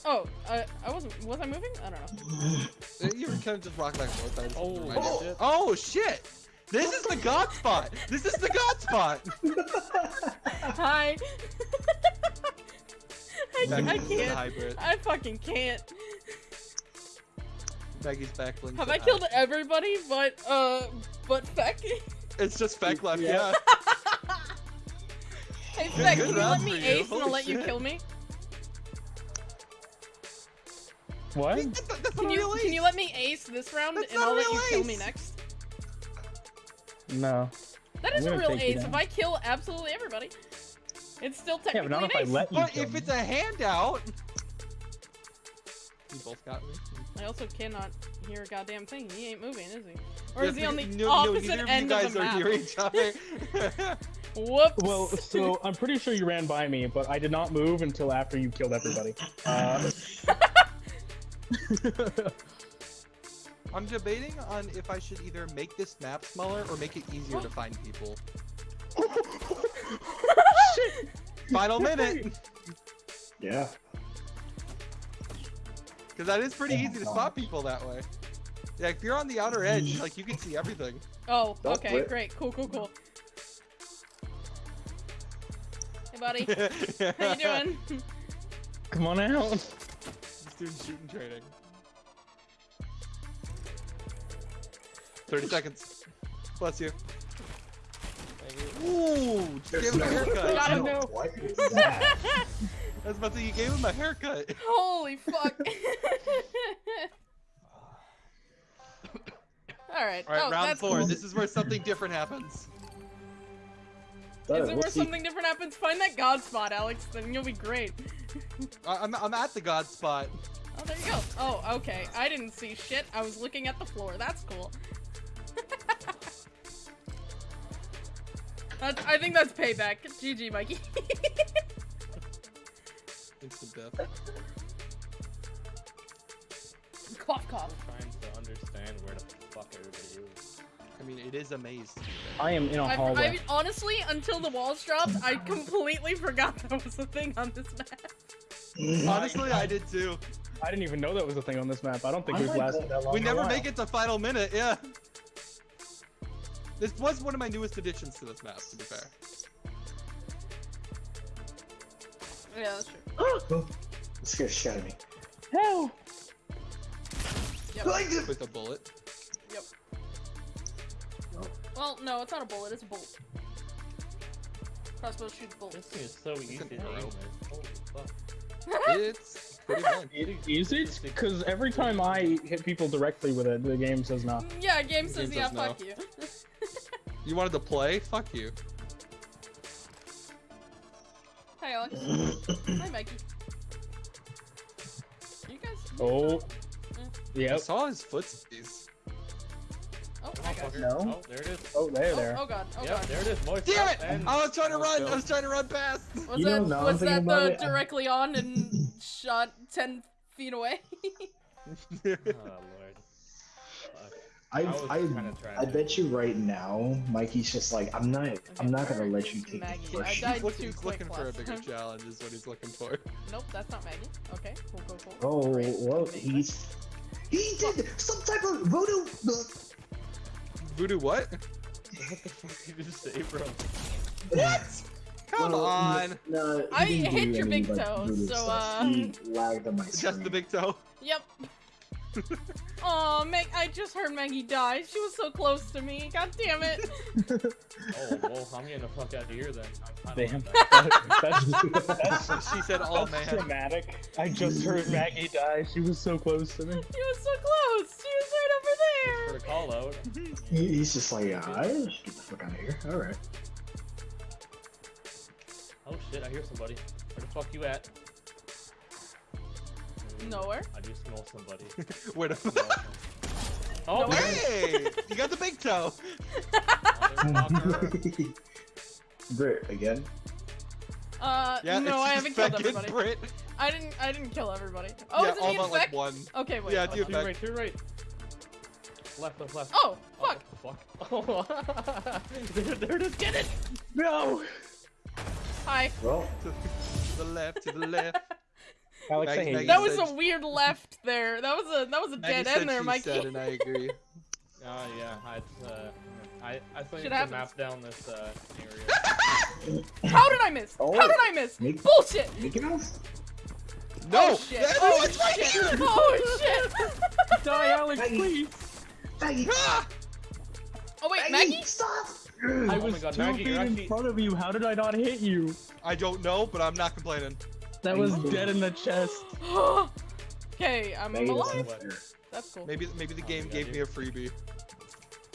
oh, uh, I wasn't. Was I moving? I don't know. Uh, You were kind of just rocking back and forth. I just Oh, shit. oh shit! This is the god spot. This is the god spot. Hi. I, Maggie I can't. I fucking can't. Maggie's back. Lynn Have I killed ouch. everybody but uh but Feck? It's just Feck left. Yeah. Yeah. Hey Good- Feck, can you let me for you. ace and I'll Holy let you shit. kill me? what? That's, that's Can you can you let me ace this round That's and I'll let real you kill me next? No. That is a real ace. If I kill absolutely everybody, it's still Yeah, technically but not an if I let you But kill if me. it's a handout. You both got me. I also cannot hear a goddamn thing. He ain't moving, is he? Or Yeah, is he on the no, no, opposite neither of end you guys of the are map? near each other. Whoops. Well, so I'm pretty sure you ran by me, but I did not move until after you killed everybody. Uh, I'm debating on if I should either make this map smaller or make it easier to find people. Final minute, Yeah. Because that is pretty easy to spot people that way. Yeah, if you're on the outer edge, like you can see everything. Oh, okay, great, cool, cool, cool. Hey, buddy, how you doing? Come on out. This dude's shooting training. 30 seconds. Bless you. Ooh, just gave him a haircut. Got I him. No. What is that? was about to say, you gave him a haircut. Holy fuck! All right. All right, oh, round that's four. Cool. This is where something different happens. Is it we'll where see. something different happens? Find that god spot, Alex. Then you'll be great. I- I'm, I'm at the god spot. Oh, there you go. Oh, okay. I didn't see shit. I was looking at the floor. That's cool. That's, I think that's payback. GG, Mikey. Instant death. cough, cough. trying to understand where the fuck everybody is. I mean, it is a maze. I am in a I, hallway. I mean, honestly, until the walls dropped, I completely forgot that was a thing on this map. Honestly, I did too. I didn't even know that was a thing on this map. I don't think I we've like lasted that. that long. We never make it to final minute, yeah. This was one of my newest additions to this map, to be fair. Yeah, that's true. Oh, That scared the shit out of me. Hell. Yep. Like this. With a bullet. Yep. Well, no, it's not a bullet. It's a bolt. Crossbow shoots This bolts. thing is so easy to arrow. aim with. Holy fuck. It's pretty fun. Is it? Because every time I hit people directly with it, the game says no. Yeah, game says Game yeah, says no. fuck you. You wanted to play? Fuck you. Hi, Alex. Hi, Mikey. You guys. Oh. I saw his footsies. Oh, I got. No. Oh, there it is. Oh, there, Oh, there. oh god. Oh yeah, god. there it is. Moist Damn it! up and- I was trying to run. I was trying to run past. Was You that don't know, I'm was that the uh, it. directly on and shot ten feet away? Oh, Lord. Fuck. I, was I, kinda I bet you right now, Mikey's just like, I'm not, I'm not gonna let you is take Maggie? the I push. died He's looking, he's quick looking for a bigger time. challenge, is what he's looking for. Nope, that's not Maggie. Okay, cool, cool, cool. Oh, Great. well, he's, he did some type of voodoo. Voodoo what? What the fuck did you just say, bro? What? Come Well, on. No, he I hit your big toe, so, stuff. um, he lagged on my screen. Just the big toe. Yep. Aw, Meg, I just heard Maggie die. She was so close to me. God damn it. Oh, well, I'm getting the fuck out of here then. I'm, I'm Damn. that. That's, that's, She said, "Oh that's man." dramatic. I just heard Maggie die. She was so close to me. She was so close. She was right over there. For the call out. He's just like, yeah, I just get the fuck out of here. All right. Oh shit, I hear somebody. Where the fuck you at? Nowhere. I do smell somebody. Where the Smell some- Oh, Nowhere? Hey! You got the big toe. motherfucker. Brit again. Uh, Yeah, no, I haven't killed fucking everybody. Brit. I didn't. I didn't kill everybody. Oh, yeah, is it all about like one. Okay, wait. Yeah, hold do on. To your right, to your right. Left, left, left. Oh, fuck. Oh, fuck. there, there it is. Get it! No! Hi. Well, To the left, to the left. Alex, Maggie- Maggie. That was said- a weird left there. That was a that was a Maggie dead end there, she Mikey. said, and I agree. Oh, yeah. I, uh, I, I think Shit to happens. map down this, uh, area. How did I miss? Oh. How did I miss? Make- Bullshit. Mickey Mouse. No! Oh shit. That- Oh it's right shit. here! Oh shit. Die, Alex, Maggie. please! Maggie, Ah! Oh wait, Maggie, Maggie? stop! I Oh my was God, two Maggie, feet you're in front of you. How did I not hit you? I don't know, but I'm not complaining. That was dead in the chest. okay, I'm Maggie, that's alive. That's cool. Maybe maybe the Oh, game gave got me a freebie.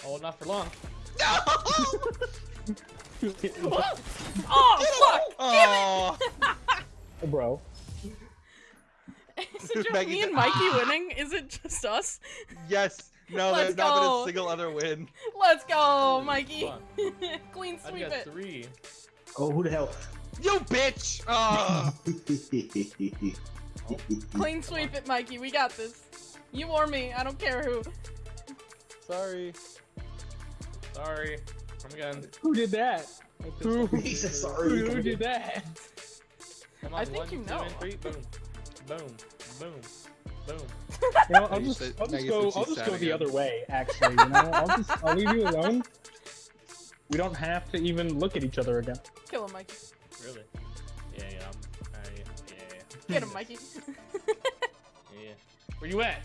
Oh, not for long. No! Oh fuck! Oh, Bro. Is it just Maggie me and Mikey "Ah." winning? Is it just us? yes. No, Let's there's not been a single other win. Let's go, Holy Mikey. fuck. Clean I've sweep got it. three. Oh, who the hell? You bitch! Clean sweep it, Mikey. We got this. You or me. I don't care who. Sorry. Sorry. Come again. Who did that? Who, sorry. who, who did that? Come I think one, you two, know. and three. Boom. Boom. Boom. Boom. You know, I'll just, I'll just go, I'll just go the other way. Actually, you know, I'll just, I'll leave you alone. We don't have to even look at each other again. Kill him, Mikey. Really? Yeah, yeah. I'm, I, yeah, Get him, Mikey. yeah, yeah. Where you at?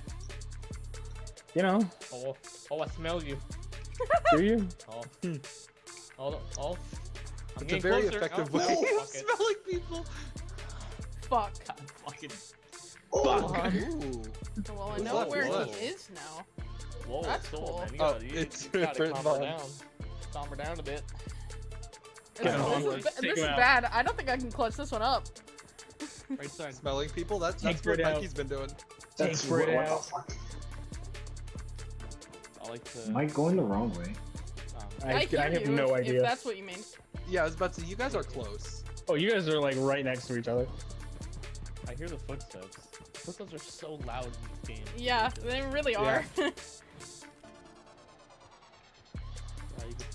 You know, Oh, oh, I smell you. do you? Oh, oh, oh. I'm It's a very closer. effective oh, way no, of fuck it. smelling people. Fuck. God, fucking. Oh, Ooh. Well, I know left? where Who's he is now. Whoa, That's soul, cool. man. You Oh, gotta, you, it's you gotta calm her down. Calm her down a bit. Get him this is, this is bad. I don't think I can clutch this one up. Right side. Smelling people? That's, that's what Brit out. Mikey's been doing. That's Take Brit what, what the out. fuck? I like to. Am I going the wrong way? um, I, I, I, have you no if, idea. If that's what you mean. Yeah, I was about to say, you guys are close. Oh, you guys are like right next to each other. I hear the footsteps. Footsteps are so loud in this game. Yeah, they really are. Uh,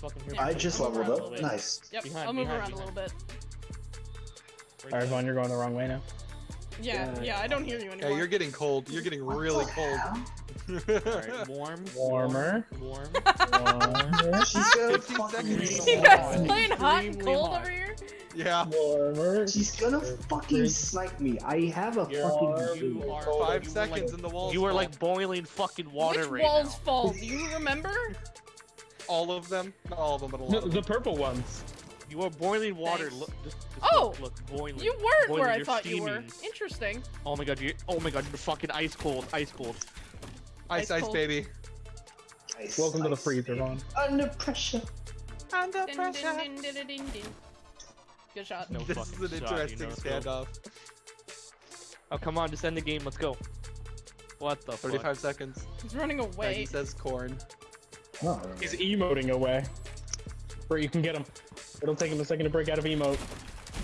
you can fucking hear I just I'm leveled up. Nice. yep, Behind, I'll move behind, around a little bit. Right Alright, side. Vaughn, you're going the wrong way now. Yeah, Yeah. yeah, I don't hear you Yeah, anymore. you're getting cold. You're getting really cold. Alright, warm. Warmer. Warm. Warmer. She's gonna 50 fucking seconds. you guys playing hot and cold hot. over here? yeah. Warmer. She's gonna fucking snipe me. I have a You're- fucking. you are Five you were seconds like, and the walls You are fall. like boiling fucking water Which right walls now. fall? Do you remember? All of them. Not all of them, but a lot No, of them. the purple ones. You are boiling water. Thanks. Look, just, just Oh! look, look, boiling. You weren't boiling, where I you're thought you were. Interesting. Oh my god, you. Oh my god, you're fucking ice cold, ice cold. Ice, ice ice, cold. baby. Nice, Welcome to the freezer, Vaughn. Under pressure. Under Dun, dun, dun, dun. Good shot. No this fucking is an shot, you interesting know, so- standoff. Oh come on, just end the game. Let's go. What the 35 fuck? seconds. He's running Maggie away. says corn. Oh, He's emoting away. Bert, you can get him. It'll take him a second to break out of emote.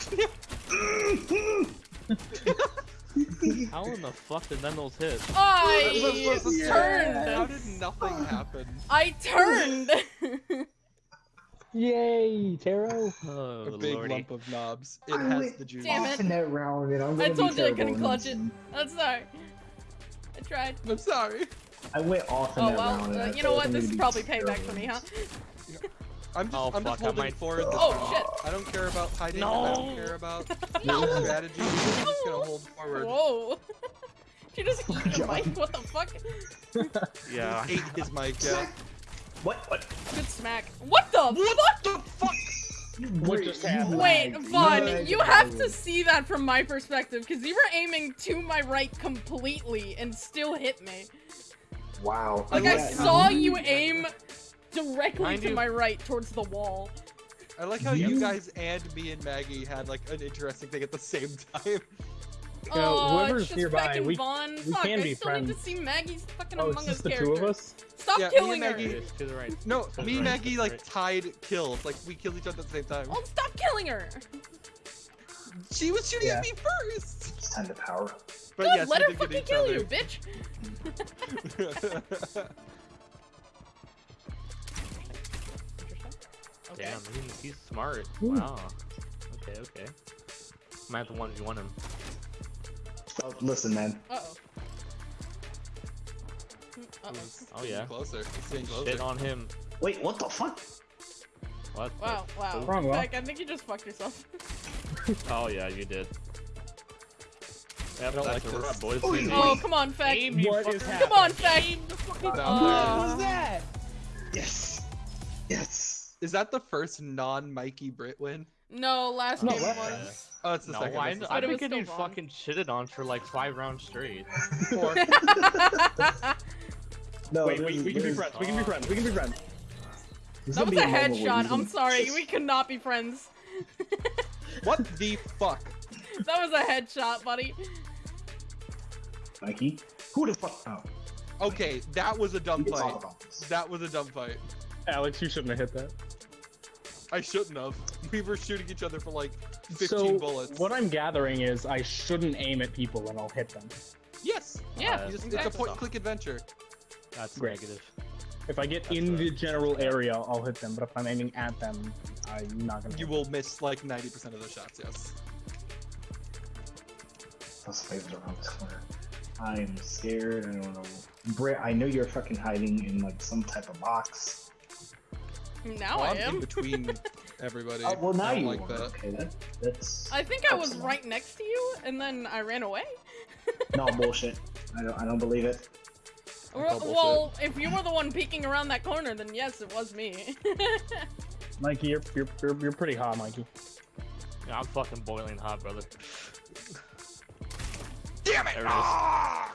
How in the fuck did Nenos hit? I How turned. did nothing happen? I turned. Yay, Taro. Oh, A big lordy. lump of knobs. It I has went the juice. Damn off it. in that round, and I'm I gonna be told you I couldn't in clutch this it. I'm sorry. I tried. I'm sorry. I went off in Oh that well. round. and Uh, I you know what? This is probably payback for me, huh? I'm just, Oh, I'm fuck, just holding might- forward this Oh, round. shit. I don't care about hiding. I don't care about No. strategy. I'm just gonna hold forward. Whoa. you just eat your mic? What the fuck? Yeah. Ate his mic. Yeah. What? What? Good smack. What the What the fuck? What just happened? Wait, lagged. Vaughn, you have to see that from my perspective, because you were aiming to my right completely and still hit me. Wow. Like, I I saw you- you aim directly to my right towards the wall. I like how you You- guys and me and Maggie had like an interesting thing at the same time. You know, oh, whoever's it's just nearby, fucking we- Vaughn. we Fuck, can I be still need friends. to see Maggie's fucking Oh, it's Among just Us the character. two of us? Stop Yeah, me and killing her! To the right. No, To the me and Maggie like right. tied kills. Like we killed each other at the same time. Oh, stop killing her! She was shooting Yeah. at me first. It's time to power up. But Good, yes, let we her fucking kill other. you, bitch! Okay. Damn, he's, he's smart. Ooh. Wow. Okay, okay. Might have to one v one him. Oh, listen, man. Uh oh. Uh oh. Oh yeah. Closer. It's closer. Shit on him. Wait, what the fuck? What? the- Wow, wow. Wrong, Will. Beck, I think you just fucked yourself. Oh yeah, you did. Yep, don't like a this. rub, boys. Oh, Aim, oh, come on, Feck. aim, What is fucker. Come on, Feck. Down Uh, there. that? Yes. Yes. Is that the first non-Mikey Brit win? No, last No, game what? was. Oh, it's the No, second. I, it's the I've But it been getting fucking shitted on for like five rounds straight. Four. No, Wait, this wait, we can be friends. We can be friends. We can be friends. this is That was gonna a be moment where headshot. I'm sorry, we cannot be friends. what the fuck? That was a headshot, buddy. Mikey. Who the fuck? Oh, Okay, that was a dumb fight. talk about this. That was a dumb fight. Alex, you shouldn't have hit that. I shouldn't have. We were shooting each other for like 15 so, bullets. what I'm gathering is I shouldn't aim at people and I'll hit them. Yes. Yeah, Uh, just, exactly. It's a point-click adventure. That's Great. negative. If I get That's in right. the general area, I'll hit them. But if I'm aiming at them, I'm not gonna. You will miss like 90% of the shots, yes. Those flavors around this corner. I'm scared. I don't know. Britt, I know you're fucking hiding in like some type of box. Now Well, I I'm in between everybody. Oh, well, now I you like are. that. Okay, that, that's. I think I was Excellent. right next to you, and then I ran away. No bullshit. I don't. I don't believe it. Well, well, if you were the one peeking around that corner, then yes, it was me. Mikey, you're, you're you're you're pretty hot, Mikey. Yeah, I'm fucking boiling hot, brother. Damn it! There it is. Ah!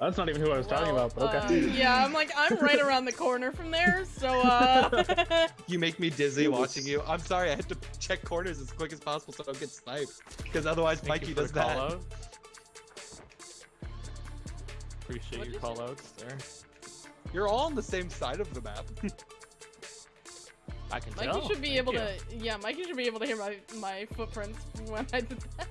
That's not even who I was talking about. But okay. uh, yeah, I'm like, I'm right around the corner from there, so, uh... You make me dizzy watching you. I'm sorry, I had to check corners as quick as possible so I don't get sniped. Because otherwise, Thank Mikey does the that. out. Appreciate What'd your you say? call outs there. You're all on the same side of the map. I can tell. Mikey tell. should be Thank able you. to, yeah, Mikey should be able to hear my, my footprints when I did that.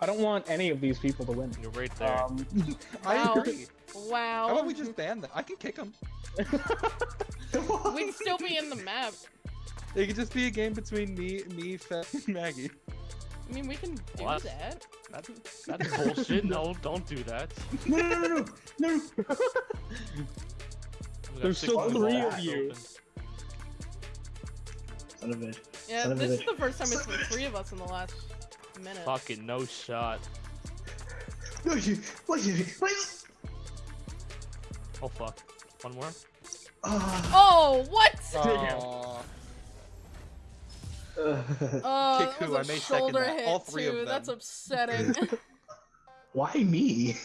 I don't want any of these people to win. You're right there. Um, I Wow. agree. Wow. How about we just ban them? I can kick them. We'd still be in the map. It could just be a game between me, me, Fed, and Maggie. I mean, we can do What? that. That's, that's bullshit. No, don't do that. No, no, no, no, no. We There's still minutes three left of you. open. Son of a. Yeah, Son of a this is the first time it's been three of us in the last minute. Fucking no shot. No, you. What you? What? Oh fuck. One more. Ah. Oh, what? Aw. Oh, Kick that who? was a I may second shoulder that. hit All three of too. That's upsetting. Why me?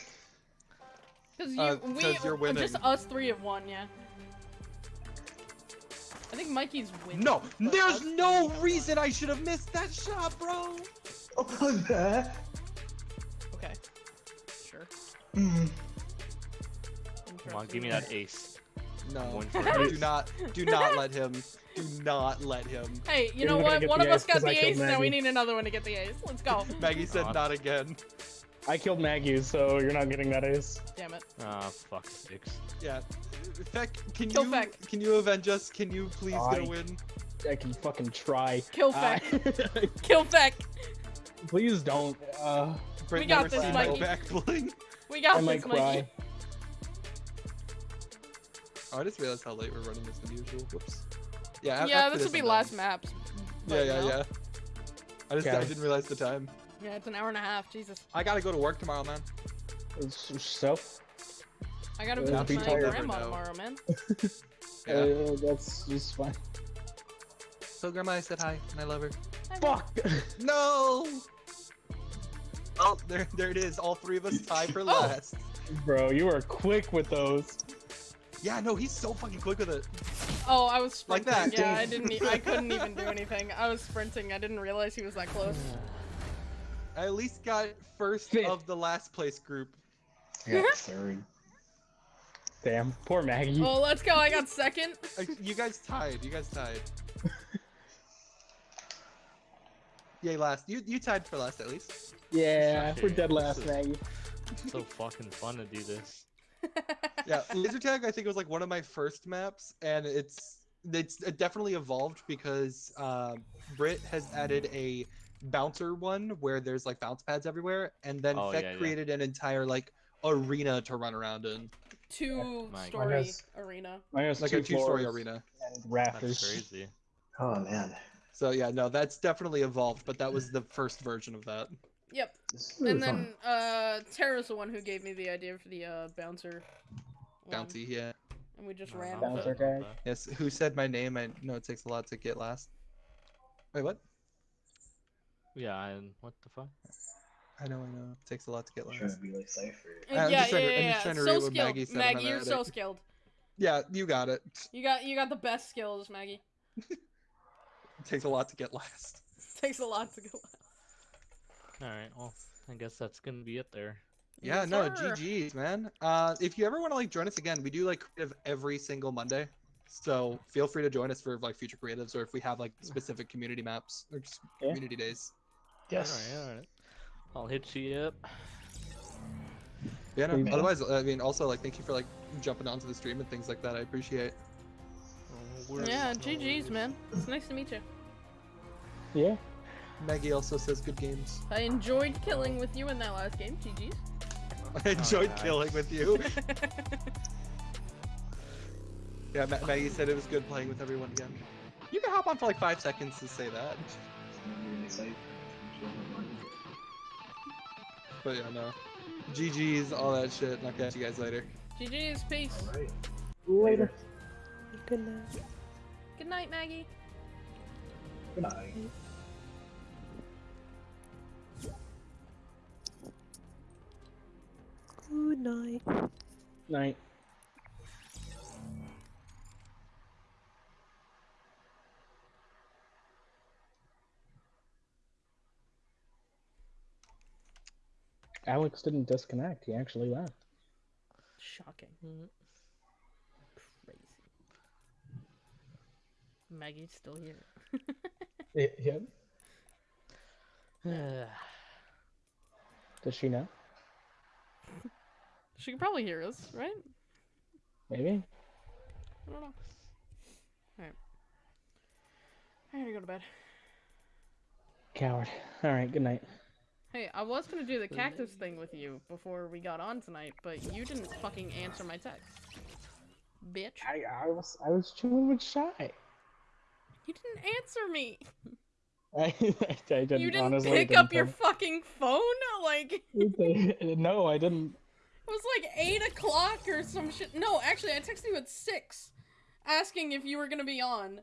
Because you, Uh, we, 'cause you're winning. just us three have won, yeah. I think Mikey's winning. No, there's no reason I should have missed that shot, bro. Oh, I'm bad. won. Okay. Sure. Mm. Come on, give me that ace. No, Going for it. do not, do not let him, do not let him. Hey, you You're know what? One of us got the I ace, now we need another one to get the ace. Let's go. Maggie said God. not again. I killed Maggie, so you're not getting that ace. Damn it. Ah, fuck six. Yeah, Feck, can Kill you, Feck. can you avenge us? Can you please get a I- win? I can fucking try. Kill Uh, Kill Feck. Please don't. Uh, Brent got this, seen Mikey. no back bling. We got I might this, Mikey. cry. Oh, I just realized how late we're running this than usual. Whoops. Yeah, Yeah, after this will be I'm last done. maps. Yeah, yeah, you know. yeah. I just I didn't realize the time. Yeah, it's an hour and a half. Jesus. I gotta go to work tomorrow, man. So, I gotta Uh, visit people my never grandma tomorrow, man. Yeah. uh, that's just fine. So grandma, I said hi, and I love her. Fuck! No. Oh, there, there it is. All three of us tied for last. Bro, you are quick with those. Yeah, no, he's so fucking quick with it. Oh, I was Like sprinting. that. Yeah, I didn't. E I couldn't even do anything. I was sprinting. I didn't realize he was that close. I at least got first Fifth. of the last place group. Yeah, third. Damn, poor Maggie. Oh, let's go. I got second. Uh, you guys tied. You guys tied. Yay, last. You you tied for last at least. yeah, we're dead last, this is- Maggie. so fucking fun to do this. Yeah, laser tag I think it was like one of my first maps, and it's it's it definitely evolved because uh, Brit has added a bouncer one where there's like bounce pads everywhere, and then Oh, Feck yeah, yeah. created an entire like arena to run around in, Two my story goodness. arena. Mine has like two a two-story arena. and That's rafters. crazy. Oh man. So yeah, no, that's definitely evolved, but that was the first version of that. Yep. Really And fun. then uh, Tara's the one who gave me the idea for the uh, bouncer. one, yeah. And we just ran not with Bouncer it. guy. Yes, who said my name? I know it takes a lot to get last. Wait, what? Yeah, and what the fuck? I know, I know. It takes a lot to get last. trying to be like Cypher. Uh, I'm yeah, yeah, I'm yeah, just yeah. trying to So read what skilled. Maggie said, Maggie, you're so skilled. Yeah, you got it. You got you got the best skills, Maggie. It takes a lot to get last. Takes a lot to go. Alright, well, I guess that's gonna be it there. Yeah, Yes, no, sir. GG's, man. Uh, if you ever want to like join us again, we do like creative every single Monday. So feel free to join us for like future creatives, or if we have like specific community maps or just Yeah. community days. Yes. Alright, alright. I'll hit you up. Yeah, no, Yeah. otherwise, I mean, also like, thank you for like jumping onto the stream and things like that. I appreciate. No worries, Yeah, no GG's, worries. man. It's nice to meet you. Yeah. Maggie also says good games. I enjoyed killing with you in that last game. GG's. I enjoyed oh, nice. killing with you. Yeah, Ma- Maggie said it was good playing with everyone again. You can hop on for like five seconds to say that. But yeah, no. GG's, all that shit, and I'll catch you guys later. GG's, peace. Alright. Later. Good night. Good night, Maggie. Good night. Good night. Night. Alex didn't disconnect. He actually left. Shocking. Mhm. Crazy. Maggie's still here. Yeah. Does she know? She can probably hear us, right? Maybe. I don't know. Alright. I gotta go to bed. Coward. All right. Good night. Hey, I was gonna do the cactus thing with you before we got on tonight, but you didn't fucking answer my text. Bitch. I, I was I was chilling with shy. You didn't answer me. I, I didn't, You didn't honestly pick didn't up your fucking phone? Like, no, I didn't. It was like 8 o'clock or some shit. No, actually, I texted you at 6 asking if you were gonna be on.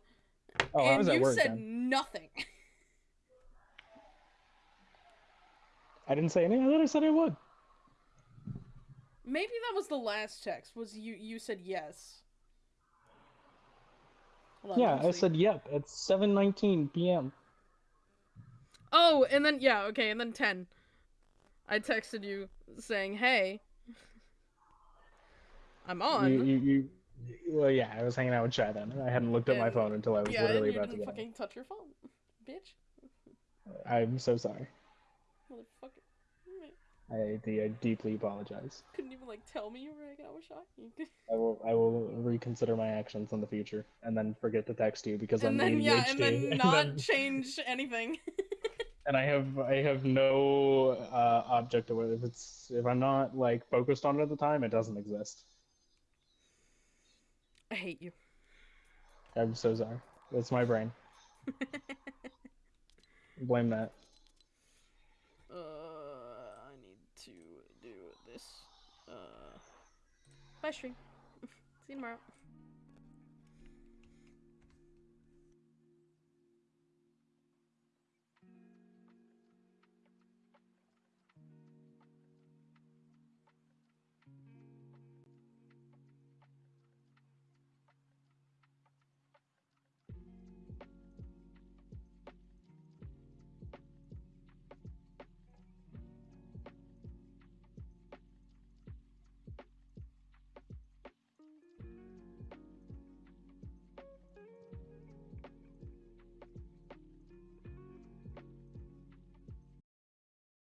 Oh, and I was at you work said then. nothing. I didn't say anything. I thought I said I would. Maybe that was the last text. Was you you said yes. Hold on, Yeah, I see. said yep. It's 7:19 p.m. Oh, and then yeah, okay, and then 10. I texted you saying, "Hey, I'm on." You, you, you, well, yeah, I was hanging out with Shy then. I hadn't looked at my phone until I was yeah, literally you about to Yeah, you didn't fucking touch your phone, bitch, I'm so sorry. motherfucker. I, I deeply apologize. Couldn't even like tell me you were hanging out with Shy. I will I will reconsider my actions in the future and then forget to text you because And I'm then yeah, and then ADHD, not then- change anything. and I have I have no uh, object to. If it's if I'm not like focused on it at the time, it doesn't exist. I hate you. I'm so sorry. It's my brain. Blame that. Uh, I need to do this. Uh, bye stream. See you tomorrow.